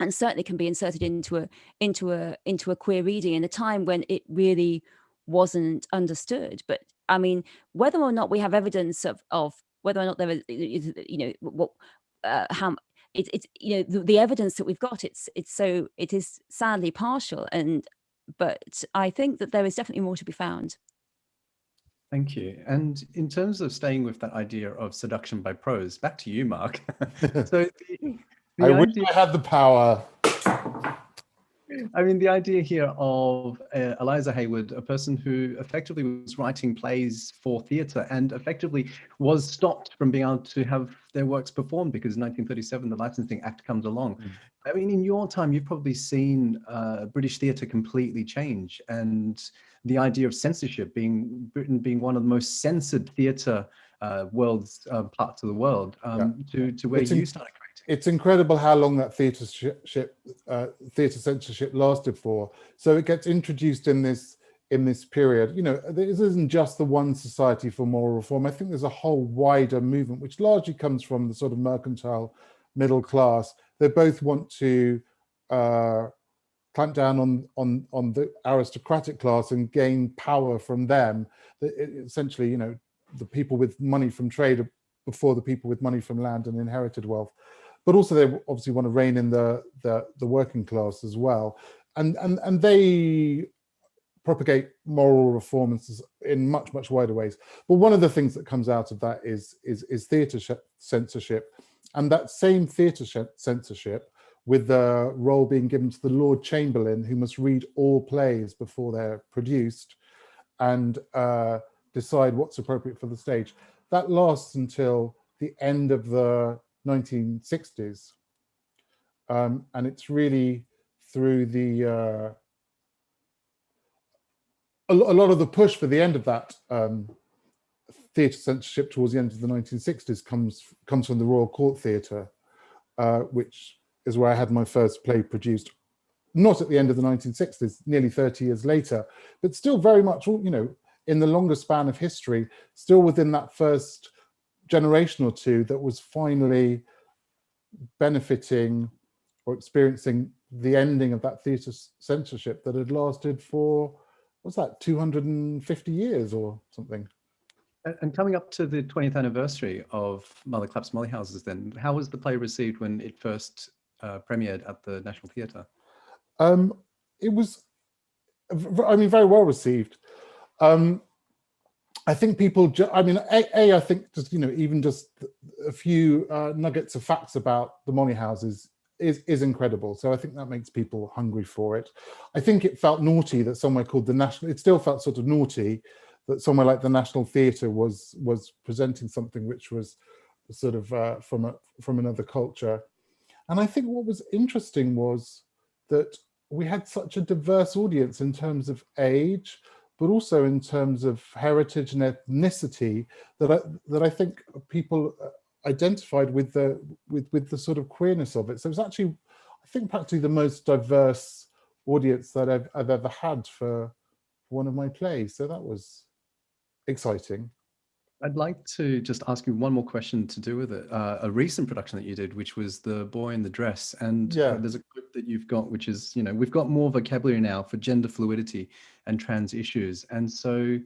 D: and certainly can be inserted into a into a into a queer reading in a time when it really wasn't understood. But I mean, whether or not we have evidence of of whether or not there is, you know, what uh, how it's it's you know the, the evidence that we've got it's it's so it is sadly partial and but I think that there is definitely more to be found.
B: Thank you. And in terms of staying with that idea of seduction by prose, back to you, Mark. so
C: the, the I wish I had the power.
B: I mean, the idea here of uh, Eliza Haywood, a person who effectively was writing plays for theatre and effectively was stopped from being able to have their works performed because in 1937 the Licensing Act comes along. Mm. I mean, in your time, you've probably seen uh, British theatre completely change and the idea of censorship being Britain being one of the most censored theatre uh, worlds uh, parts of the world um, yeah. to to where it's you started.
C: It's incredible how long that theatre uh, theatre censorship lasted for. So it gets introduced in this in this period. You know, this isn't just the one society for moral reform. I think there's a whole wider movement which largely comes from the sort of mercantile middle class. They both want to uh, clamp down on on on the aristocratic class and gain power from them essentially you know the people with money from trade before the people with money from land and inherited wealth but also they obviously want to rein in the the, the working class as well. And and and they propagate moral reforms in much much wider ways. But one of the things that comes out of that is is is theater censorship. And that same theater censorship with the role being given to the Lord Chamberlain, who must read all plays before they're produced and uh, decide what's appropriate for the stage. That lasts until the end of the 1960s. Um, and it's really through the, uh, a, lot of the push for the end of that um, theatre censorship towards the end of the 1960s comes, comes from the Royal Court Theatre, uh, which is where I had my first play produced, not at the end of the 1960s, nearly 30 years later, but still very much, you know, in the longer span of history, still within that first generation or two that was finally benefiting or experiencing the ending of that theatre censorship that had lasted for, what's that, 250 years or something?
B: And coming up to the 20th anniversary of Mother Clap's Molly Houses then, how was the play received when it first uh, premiered at the National Theatre?
C: Um, it was, I mean, very well received. Um, I think people, I mean, a, a, I think just, you know, even just a few uh, nuggets of facts about the Molly houses is, is incredible. So I think that makes people hungry for it. I think it felt naughty that somewhere called the National, it still felt sort of naughty that somewhere like the National Theatre was was presenting something which was sort of uh, from a from another culture. And I think what was interesting was that we had such a diverse audience in terms of age, but also in terms of heritage and ethnicity that I, that I think people uh, identified with the with with the sort of queerness of it. So it's actually, I think, practically the most diverse audience that I've, I've ever had for one of my plays. So that was exciting.
B: I'd like to just ask you one more question to do with it. Uh, a recent production that you did, which was The Boy in the Dress. And uh,
C: Yeah.
B: there's a clip that you've got, which is, you know, we've got more vocabulary now for gender fluidity and trans issues. And so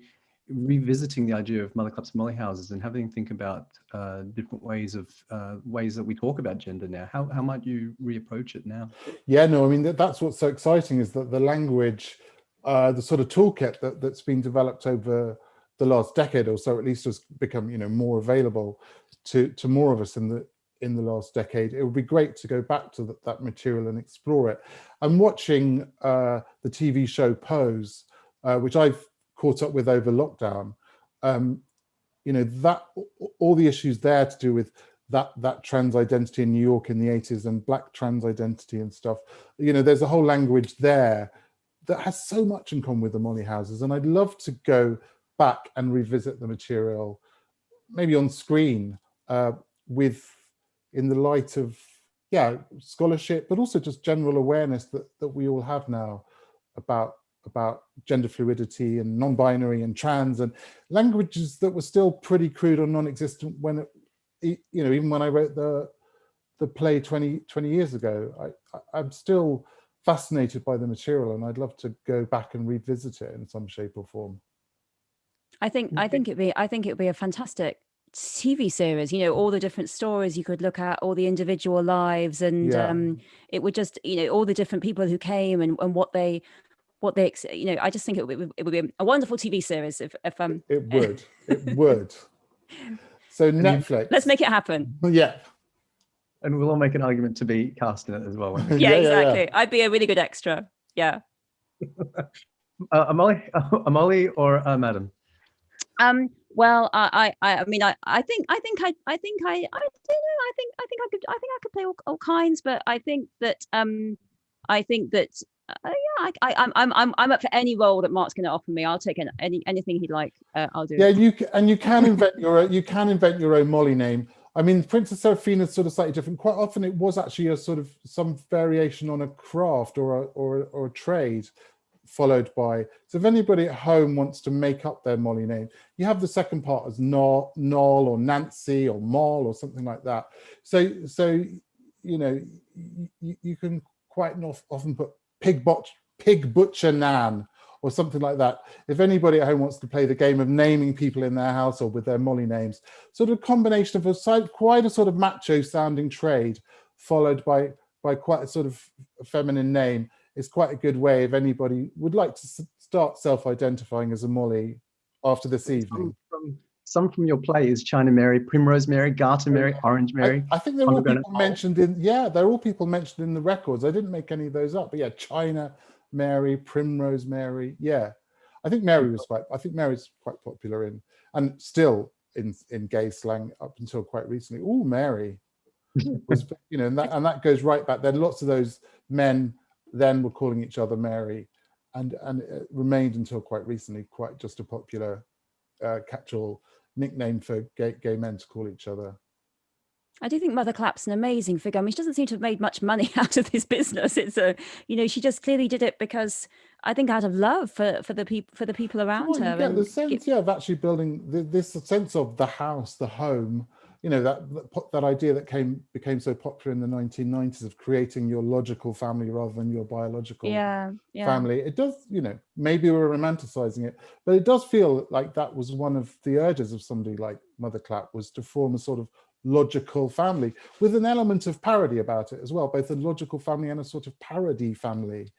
B: revisiting the idea of mother and molly houses and having to think about uh, different ways of uh, ways that we talk about gender now, how, how might you reapproach it now?
C: Yeah, no, I mean, that, that's what's so exciting is that the language, uh, the sort of toolkit that, that's been developed over the last decade or so, at least has become, you know, more available to, to more of us in the, in the last decade. It would be great to go back to that, material and explore it. I'm watching uh, the TV show Pose, uh, which I've caught up with over lockdown. Um, you know, that all the issues there to do with that that trans identity in New York in the 80s and black trans identity and stuff. You know, there's a whole language there that has so much in common with the Molly houses. And I'd love to go back and revisit the material, maybe on screen, uh, with in the light of yeah, scholarship, but also just general awareness that that we all have now about about gender fluidity and non-binary and trans and languages that were still pretty crude or non-existent when it, you know, even when I wrote the the play 20, 20 years ago, I, I, I'm still fascinated by the material and I'd love to go back and revisit it in some shape or form.
D: I think I think it'd be I think it'd be a fantastic TV series. You know, all the different stories you could look at, all the individual lives, and
C: Yeah.
D: um, it would just you know all the different people who came and, and what they what they you know. I just think it would, it would be a wonderful TV series if if um
C: It would, it would. So Netflix.
D: let's make it happen.
C: Yeah,
B: And we'll all make an argument to be cast in it as well. we?
D: Yeah,
C: Yeah, yeah, yeah.
D: exactly. I'd be a really good extra. Yeah.
B: Uh, Amali, Amali or uh, Madam?
D: Um. Well, I, I, I mean, I, I think, I think, I, I think, I, I don't know. I think, I think I could, I think I could play all, all kinds, but I think that, um, I think that, uh, yeah, I, I, I'm, I'm, I'm, up for any role that Mark's going to offer me. I'll take an, any, anything he'd like. Uh, I'll do.
C: yeah. You and you can invent your own, you can invent your own Molly name. I mean, Princess Seraphina is sort of slightly different. Quite often, it was actually a sort of some variation on a craft or a, or a- or a trade, followed by. So if anybody at home wants to make up their Molly name, you have the second part as Noel or Nancy or Moll or something like that. So so you know you, you can quite often put pig pig butcher Nan or something like that. If anybody at home wants to play the game of naming people in their household with their Molly names, sort of a combination of a quite a sort of macho sounding trade, followed by by quite a sort of feminine name, is quite a good way if anybody would like to start self-identifying as a Molly after this evening.
B: Some from, some from your play is China Mary, Primrose Mary, Garter Mary, Orange Mary.
C: I, I think they're all people mentioned in yeah, they're all people mentioned in the records. I didn't make any of those up, but yeah, China Mary, Primrose Mary, yeah. I think Mary was quite. I think Mary's quite popular in and still in in gay slang up until quite recently. Oh, Mary was you know, and that and that goes right back. There are lots of those men then we were calling each other Mary, and and it remained until quite recently quite just a popular uh, catch-all nickname for gay gay men to call each other.
D: I do think Mother Clap's an amazing figure. I mean, she doesn't seem to have made much money out of this business. It's a, you know, she just clearly did it because I think out of love for for the people for the people around
C: Well,
D: her.
C: get the sense, yeah, of actually building th- this sense of the house, the home. You know that that, idea that came became so popular in the 1990s of creating your logical family rather than your biological
D: yeah, yeah.
C: family. It does, you know, maybe we're romanticizing it, but it does feel like that was one of the urges of somebody like Mother Clap was to form a sort of logical family with an element of parody about it as well, both a logical family and a sort of parody family.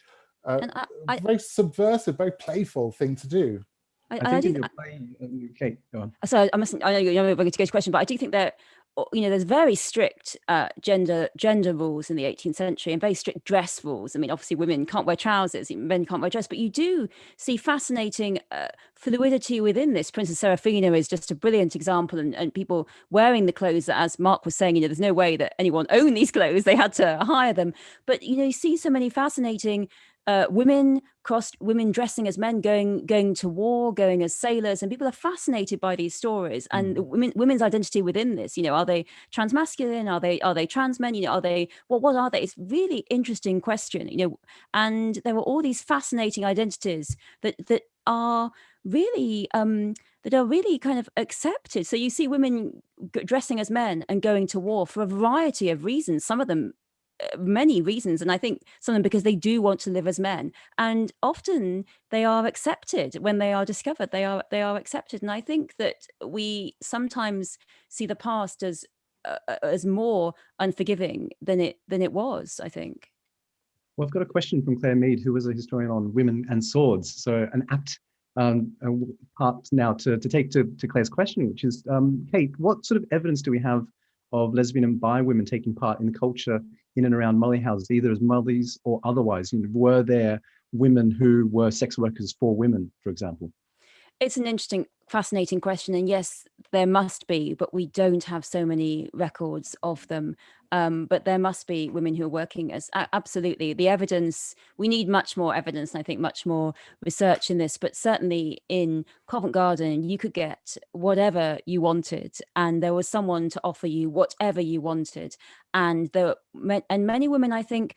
C: Uh,
D: And I,
C: a
D: I,
C: very subversive, very playful thing to do.
D: I,
B: I
D: I do,
B: your play, uh, Kate, go on.
D: so I mustn't. I know you're going to go to question, but I do think that uh, you know there's very strict uh, gender gender rules in the 18th century and very strict dress rules. I mean, obviously women can't wear trousers, men can't wear dress, but you do see fascinating uh, fluidity within this. Princess Seraphina is just a brilliant example, and, and people wearing the clothes that, as Mark was saying, you know, there's no way that anyone owned these clothes; they had to hire them. But you know, you see so many fascinating uh, women crossed women dressing as men going going to war going as sailors and people are fascinated by these stories and
B: Mm.
D: women women's identity within this you know are they transmasculine? Are they are they trans men? You know are they what what are they? It's really interesting question you know and there were all these fascinating identities that that are really um that are really kind of accepted. So you see women dressing as men and going to war for a variety of reasons some of them many reasons and i think some of them because they do want to live as men and often they are accepted when they are discovered they are they are accepted and i think that we sometimes see the past as uh, uh, as more unforgiving than it than it was i think
B: Well, I've got a question from Claire Mead, who was a historian on women and swords. So an apt um, uh, part now to, to take to, to Claire's question, which is, um, Kate, what sort of evidence do we have of lesbian and bi women taking part in the culture in and around Molly houses, either as mothers or otherwise? You know, were there women who were sex workers for women, for example?
D: It's an interesting fascinating question and yes there must be but we don't have so many records of them. Um, but there must be women who are working as absolutely the evidence we need much more evidence and i think much more research in this but certainly in covent garden you could get whatever you wanted and there was someone to offer you whatever you wanted and there and many women i think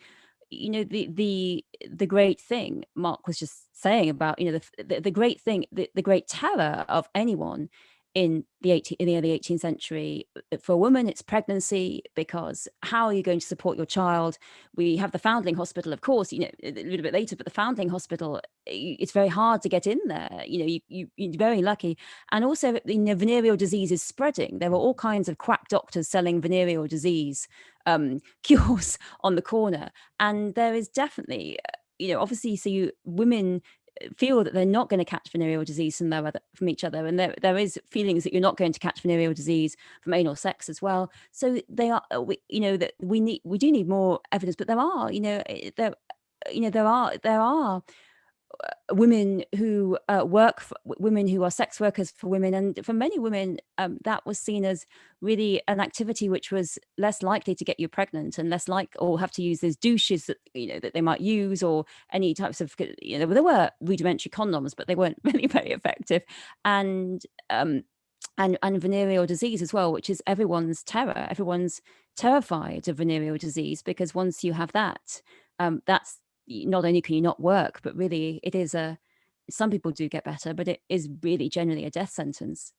D: you know the the the great thing mark was just saying about you know the the, the great thing the, the great terror of anyone in the 18 in the early 18th century uh, for a woman it's pregnancy because how are you going to support your child? We have the foundling hospital of course you know a little bit later but the foundling hospital it's very hard to get in there you know you, you you're very lucky. And also you know venereal disease is spreading. There are all kinds of quack doctors selling venereal disease um, cures on the corner. And there is definitely uh, you know obviously so you women feel that they're not going to catch venereal disease from their other, from each other and there, there is feelings that you're not going to catch venereal disease from anal sex as well. So they are uh, we, you know that we need we do need more evidence but there are you know eh, there you know there are there are women who uh, work for women who are sex workers for women and for many women um, that was seen as really an activity which was less likely to get you pregnant and less like or have to use those douches that you know that they might use or any types of you know there were rudimentary condoms but they weren't really very effective. And um and and venereal disease as well which is everyone's terror. Everyone's terrified of venereal disease because once you have that um that's not only can you not work but really it is a some people do get better but it is really generally a death sentence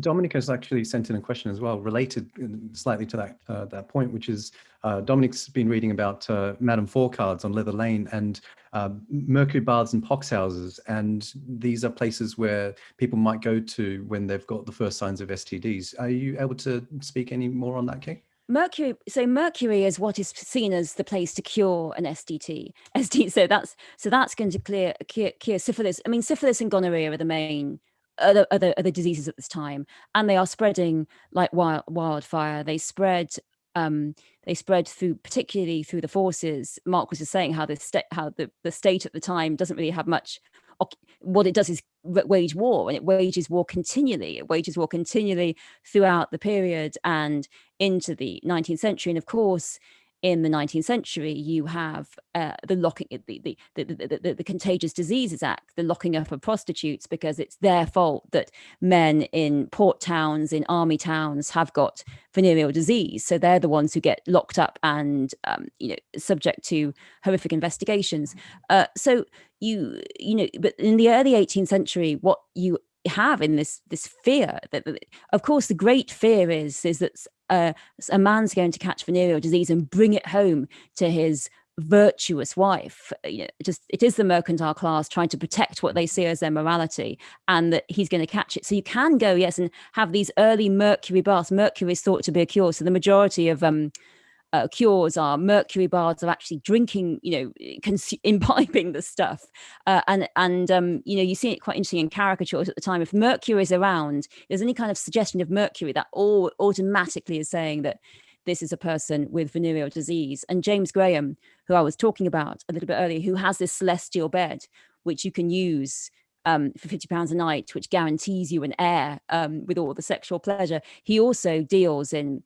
B: Dominic has actually sent in a question as well, related uh, slightly to that uh, that point, which is uh, Dominic's been reading about uh, Madame Four cards on Leather Lane and uh, Mercury baths and pox houses, and these are places where people might go to when they've got the first signs of STDs. Are you able to speak any more on that, Kate?
D: Mercury so mercury is what is seen as the place to cure an sdt sd so that's so that's going to clear cure, cure syphilis i mean syphilis and gonorrhea are the main other, other diseases at this time and they are spreading like wild, wildfire. They spread um they spread through particularly through the forces. Mark was just saying how the state how the, the state at the time doesn't really have much what it does is wage war and it wages war continually. It wages war continually throughout the period and into the 19th century. And of course in the 19th century you have uh, the locking the the, the, the, the contagious diseases act the locking up of prostitutes because it's their fault that men in port towns in army towns have got venereal disease. So they're the ones who get locked up and um, you know subject to horrific investigations. Uh, so you you know but in the early 18th century what you have in this this fear that that- of course the great fear is is that a man's going to catch venereal disease and bring it home to his virtuous wife. Uh, you know, just it is the mercantile class trying to protect what they see as their morality and that he's going to catch it. So you can go yes and have these early mercury baths. Mercury is thought to be a cure. So the majority of um uh, cures are mercury baths are actually drinking you know imbibing the stuff. Uh, and and um, you know you see it quite interesting in caricatures at the time. If mercury is around there's any kind of suggestion of mercury that all automatically is saying that this is a person with venereal disease. And james graham who i was talking about a little bit earlier who has this celestial bed which you can use um, for 50 pounds a night which guarantees you an heir um, with all the sexual pleasure. He also deals in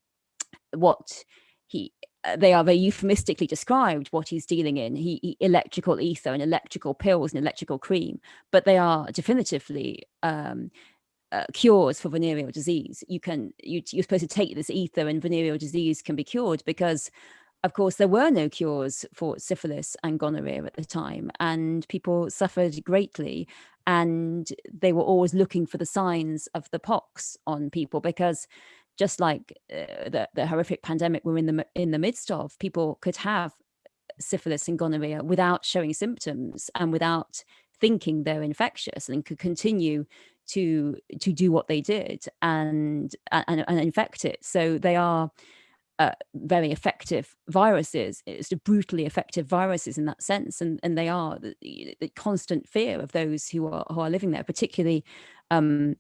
D: what he uh, they are very euphemistically described what he's dealing in. He, he, electrical ether and electrical pills and electrical cream but they are definitively um, uh, cures for venereal disease. You can you, you're supposed to take this ether and venereal disease can be cured because of course there were no cures for syphilis and gonorrhea at the time and people suffered greatly and they were always looking for the signs of the pox on people because just like uh, the, the horrific pandemic we're in the in the midst of, people could have syphilis and gonorrhea without showing symptoms and without thinking they're infectious and could continue to to do what they did and and, and infect it. So they are uh, very effective viruses. It's brutally effective viruses in that sense, and and they are the, the constant fear of those who are who are living there, particularly um,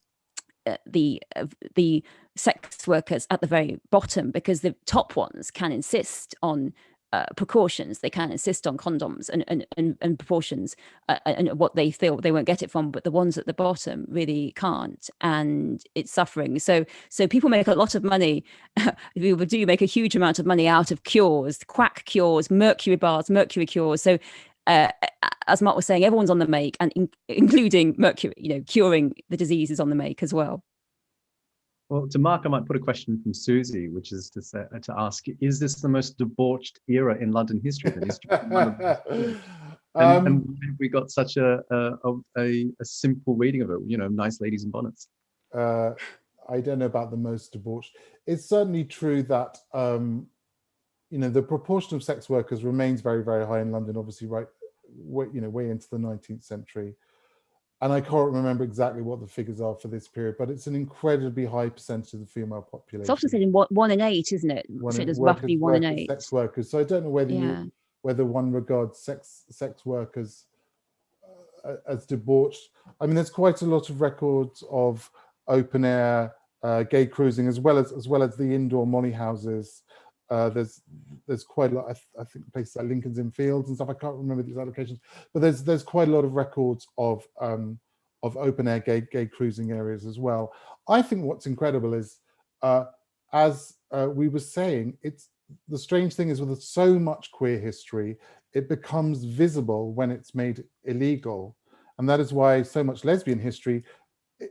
D: the uh, the sex workers at the very bottom because the top ones can insist on uh, precautions. They can insist on condoms and and, and, and proportions uh, and what they feel they won't get it from but the ones at the bottom really can't and it's suffering. So so people make a lot of money people do make a huge amount of money out of cures quack cures mercury bars mercury cures. So uh, as Mark was saying, everyone's on the make, and in, including mercury, you know, curing the disease is on the make as well.
B: Well, to Mark, I might put a question from Susie, which is to say, to ask: Is this the most debauched era in London history? and, um, and we got such a a, a a, simple reading of it. You know, nice ladies in bonnets.
C: Uh, I don't know about the most debauched. It's certainly true that um, you know the proportion of sex workers remains very very high in London. Obviously, right, way, you know, way into the 19th century and I can't remember exactly what the figures are for this period, but it's an incredibly high percentage of the female population.
D: It's often said in one, one in eight, isn't it? One so it roughly one in eight.
C: Sex workers. So I don't know whether yeah. you, whether one regards sex sex workers uh, as debauched. I mean, there's quite a lot of records of open air uh, gay cruising, as well as as well as the indoor molly houses. Uh, there's there's quite a lot. I, th I, think places like Lincoln's Inn Fields and stuff. I can't remember these locations, but there's there's quite a lot of records of um, of open air gay gay cruising areas as well. I think what's incredible is, uh, as uh, we were saying, it's the strange thing is with so much queer history, it becomes visible when it's made illegal, and that is why so much lesbian history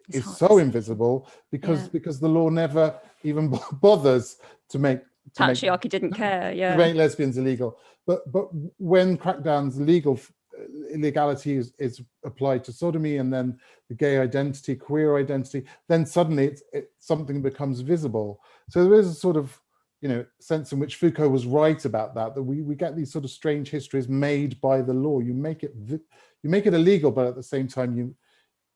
C: is so invisible because yeah. because the law never even bothers to make
D: patriarchy make, didn't care yeah.
C: To make lesbians illegal. But but when crackdowns legal illegality is, is applied to sodomy and then the gay identity queer identity then suddenly it's it, something becomes visible. So there is a sort of you know sense in which foucault was right about that that we we get these sort of strange histories made by the law. You make it you make it illegal but at the same time you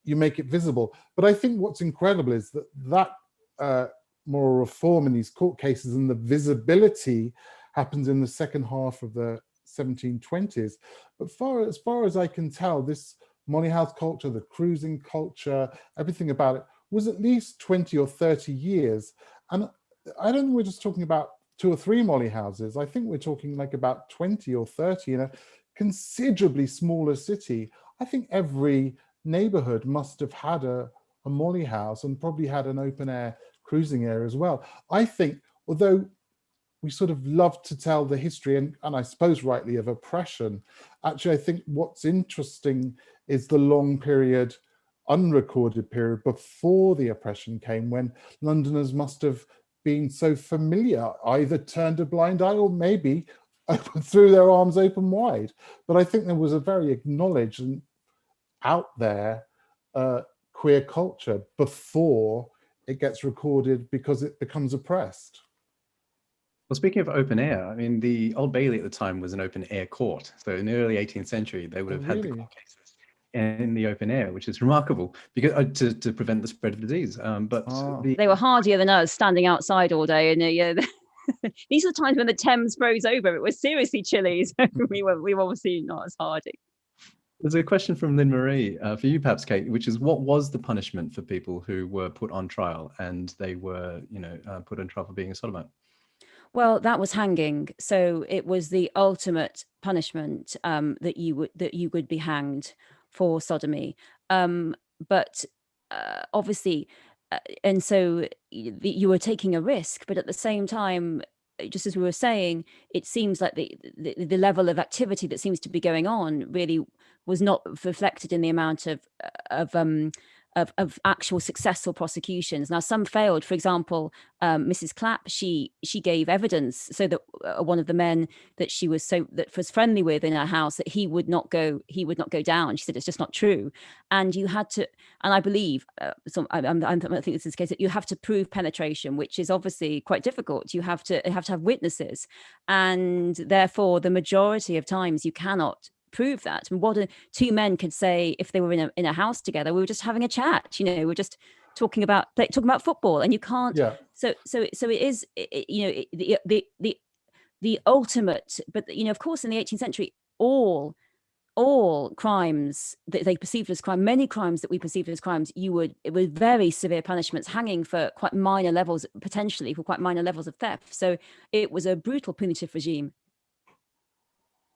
C: you make it visible. But i think what's incredible is that that uh, moral reform in these court cases and the visibility happens in the second half of the 1720s. But far as far as I can tell, this Molly House culture, the cruising culture, everything about it was at least 20 or 30 years. And I don't think we're just talking about two or three Molly houses. I think we're talking like about 20 or 30 in a considerably smaller city. I think every neighborhood must have had a, a Molly house and probably had an open air cruising area as well. I think, although we sort of love to tell the history and, and I suppose rightly of oppression, actually I think what's interesting is the long period, unrecorded period before the oppression came when Londoners must have been so familiar, either turned a blind eye or maybe threw their arms open wide. But I think there was a very acknowledged and out there uh, queer culture before it gets recorded because it becomes oppressed.
B: Well, speaking of open air, I mean, the Old Bailey at the time was an open air court. So in the early 18th century, they would have oh, really? had the court cases in the open air, which is remarkable because uh, to, to prevent the spread of disease. Um, but oh. the,
D: they were hardier than us, standing outside all day. And uh, yeah, these are the times when the Thames froze over. It was seriously chilly, so we were we were obviously not as hardy.
B: There's a question from Lynn Marie uh, for you, perhaps, Kate, which is what was the punishment for people who were put on trial and they were, you know, uh, put on trial for being a sodomite?
D: Well, that was hanging. So it was the ultimate punishment um, that you would that you would be hanged for sodomy. Um, but uh, obviously, uh, and so you were taking a risk, but at the same time, just as we were saying, it seems like the, the, the level of activity that seems to be going on really was not reflected in the amount of of um, of, of actual successful prosecutions. Now, some failed. For example, um, Mrs. Clap, she she gave evidence so that uh, one of the men that she was so that was friendly with in her house that he would not go he would not go down. She said it's just not true, and you had to. And I believe, uh, so I, I'm, I think this is the case that you have to prove penetration, which is obviously quite difficult. You have to you have to have witnesses, and therefore the majority of times you cannot prove that. And what a, two men could say if they were in a in a house together, we were just having a chat. You know, we we're just talking about talking about football, and you can't.
C: Yeah.
D: So so so it is. It, you know the the the the ultimate. But you know, of course, in the 18th century, all all crimes that they perceived as crime, many crimes that we perceived as crimes, you would it was very severe punishments, hanging for quite minor levels, potentially for quite minor levels of theft. So it was a brutal punitive regime.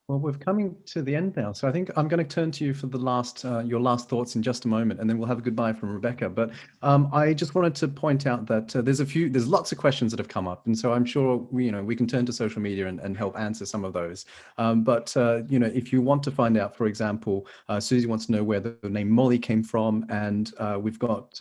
B: Well, we're coming to the end now, so I think I'm going to turn to you for the last, uh, your last thoughts in just a moment, and then we'll have a goodbye from Rebecca. But um, I just wanted to point out that uh, there's a few, there's lots of questions that have come up, and so I'm sure we, you know, we can turn to social media and, and help answer some of those. Um, but uh, you know, if you want to find out, for example, uh, Susie wants to know where the name Molly came from, and uh, we've got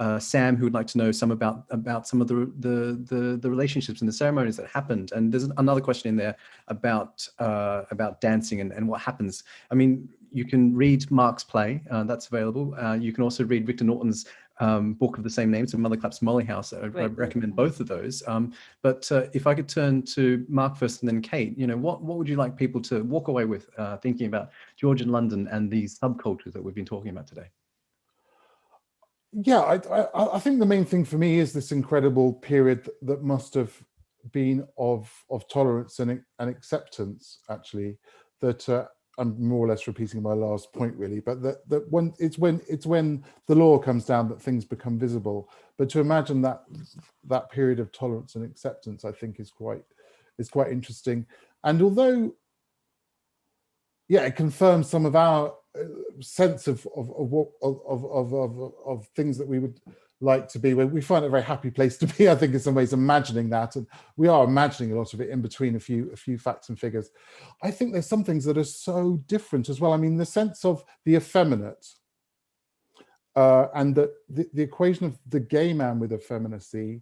B: uh, Sam, who would like to know some about about some of the, the the the, relationships and the ceremonies that happened. And there's another question in there about uh, about dancing and, and what happens. I mean, you can read Mark's play, uh, that's available. Uh, you can also read Rictor Norton's um, book of the same name, so Mother Clap's Molly House. I, I recommend both of those. Um, but uh, if I could turn to Mark first and then Kate, you know, what, what would you like people to walk away with uh, thinking about Georgian London and these subcultures that we've been talking about today?
C: Yeah, I, I, I, think the main thing for me is this incredible period that must have been of of tolerance and, and acceptance, actually, that uh, I'm more or less repeating my last point, really, but that, that when it's when it's when the law comes down that things become visible. But to imagine that that period of tolerance and acceptance, I think is quite is quite interesting. And although, yeah, it confirms some of our sense of of of, what, of of of of things that we would like to be. We find a very happy place to be. I think in some ways imagining that, and we are imagining a lot of it in between a few a few facts and figures. I think there's some things that are so different as well. I mean, the sense of the effeminate. Uh, and that the, the equation of the gay man with effeminacy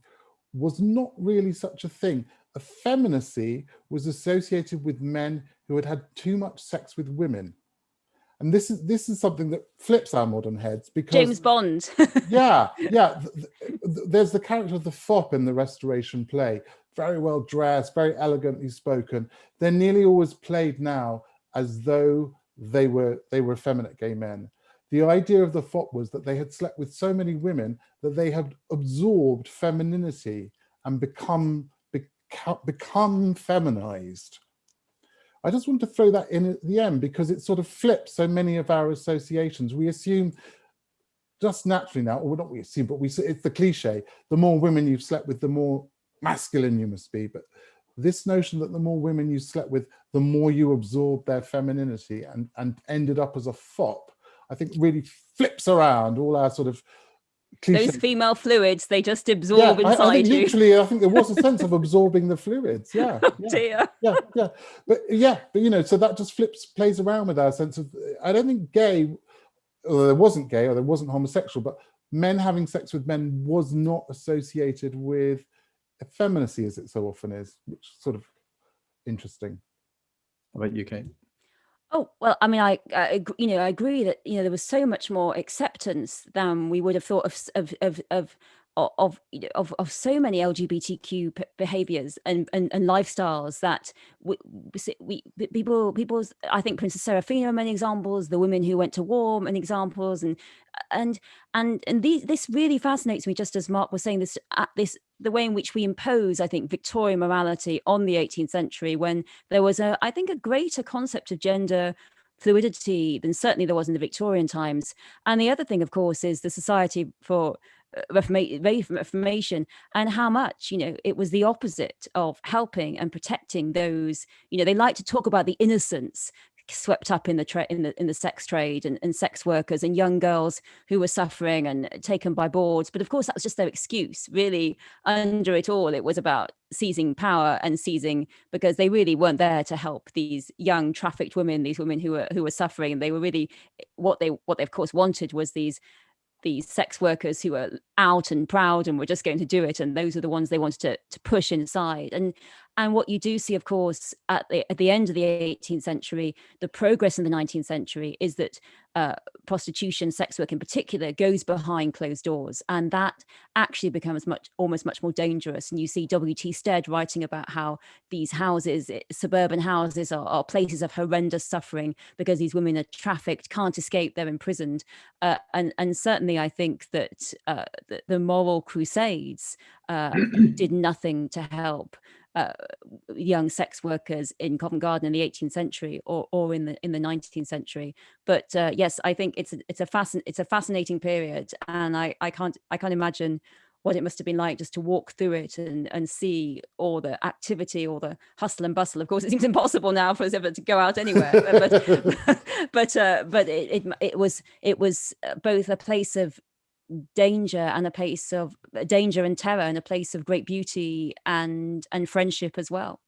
C: was not really such a thing. Effeminacy was associated with men who had had too much sex with women and this is this is something that flips our modern heads because
D: James Bond.
C: yeah, yeah. There's the character of the fop in the Restoration play, very well dressed, very elegantly spoken. They're nearly always played now as though they were they were effeminate gay men. The idea of the fop was that they had slept with so many women that they had absorbed femininity and become become, become feminized. I just want to throw that in at the end because it sort of flips so many of our associations. We assume just naturally now, or not we assume, but we it's the cliche, the more women you've slept with, the more masculine you must be. But this notion that the more women you slept with, the more you absorb their femininity and, and ended up as a fop, I think really flips around all our sort of
D: cliche. Those female fluids, they just absorb yeah, inside I, I
C: think
D: you.
C: Literally, I think there was a sense of absorbing the fluids. Yeah.
D: Oh,
C: yeah,
D: dear.
C: Yeah, yeah. But yeah, but you know, so that just flips, plays around with our sense of, I don't think gay, or there wasn't gay or there wasn't homosexual, but men having sex with men was not associated with effeminacy as it so often is, which is sort of interesting.
B: How about you, Kate?
D: Oh, well, I mean, I, I, you know, I agree that, you know, there was so much more acceptance than we would have thought of, of, of, of, of, of, of so many LGBTQ behaviors and, and, and lifestyles that we, we, people, people's, I think Princess Seraphina are many examples, the women who went to war and examples, and, and, and, and these, this really fascinates me, just as Mark was saying this, at this, the way in which we impose, I think, Victorian morality on the 18th century when there was a, I think, a greater concept of gender fluidity than certainly there was in the Victorian times. And the other thing, of course, is the Society for uh, reformation and how much you know it was the opposite of helping and protecting those you know they like to talk about the innocence swept up in the tra- in the in the sex trade and, and sex workers and young girls who were suffering and taken by bawds. But of course that was just their excuse. Really under it all it was about seizing power and seizing because they really weren't there to help these young trafficked women these women who were who were suffering. And they were really eh, what they what they of course wanted was these these sex workers who were out and proud and we're just going to do it and those are the ones they wanted to, to push inside. And and what you do see of course at the at the end of the 18th century the progress in the 19th century is that uh, prostitution sex work in particular goes behind closed doors and that actually becomes much almost much more dangerous. And you see W. T. Stead writing about how these houses eh, suburban houses are, are places of horrendous suffering because these women are trafficked can't escape they're imprisoned. Uh, and and certainly i think that uh, the, the moral crusades uh, did nothing to help uh, young sex workers in Covent Garden in the 18th century or, or in the in the 19th century. But uh, yes, I think it's a, it's a fascin it's a fascinating period, and I I can't I can't imagine what it must have been like just to walk through it and and see all the activity, all the hustle and bustle. Of course, it seems impossible now for us ever to go out anywhere, but but uh, but it, it it was it was uh, both a place of danger and a place of uh, danger and terror and a place of great beauty and and friendship as well.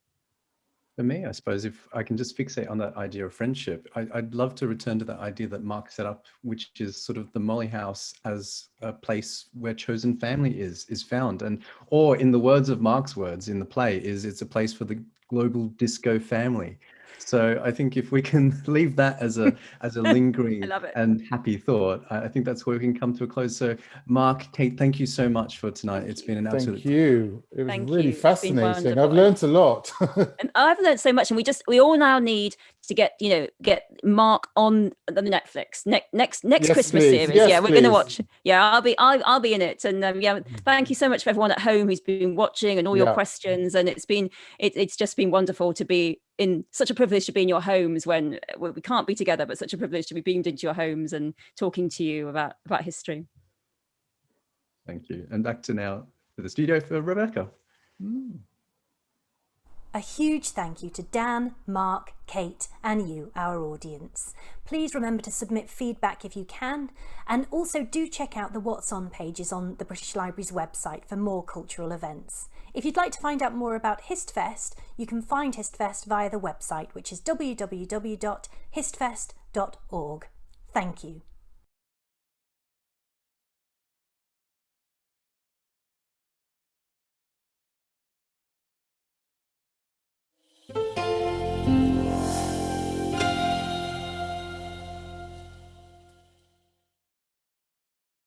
B: For me i suppose if i can just fixate on that idea of friendship I, would love to return to that idea that mark set up which is sort of the molly house as a place where chosen family is is found. And or in the words of mark's words in the play is it's a place for the global disco family so I think if we can leave that as a as a lingering and happy thought, I think that's where we can come to a close. So Mark, Kate, thank you so much for tonight. It's been an absolute.
C: Thank you. It was thank really you. fascinating. I've learned a lot.
D: and I've learned so much, and we just we all now need to get you know get Mark on the Netflix ne- next next yes, Christmas please. series. Yes, yeah, we're going to watch. Yeah, I'll be I'll, I'll be in it, and um, yeah, thank you so much for everyone at home who's been watching and all your yeah. questions, and it's been it, it's just been wonderful to be in such a privilege to be in your homes when well, we can't be together, but such a privilege to be beamed into your homes and talking to you about about history.
B: Thank you, and back to now to the studio for Rebecca. Mm.
A: A huge thank you to Dan, Mark, Kate, and you, our audience. Please remember to submit feedback if you can, and also do check out the What's On pages on the British Library's website for more cultural events. If you'd like to find out more about HistFest, you can find HistFest via the website, which is www.histfest.org. Thank you.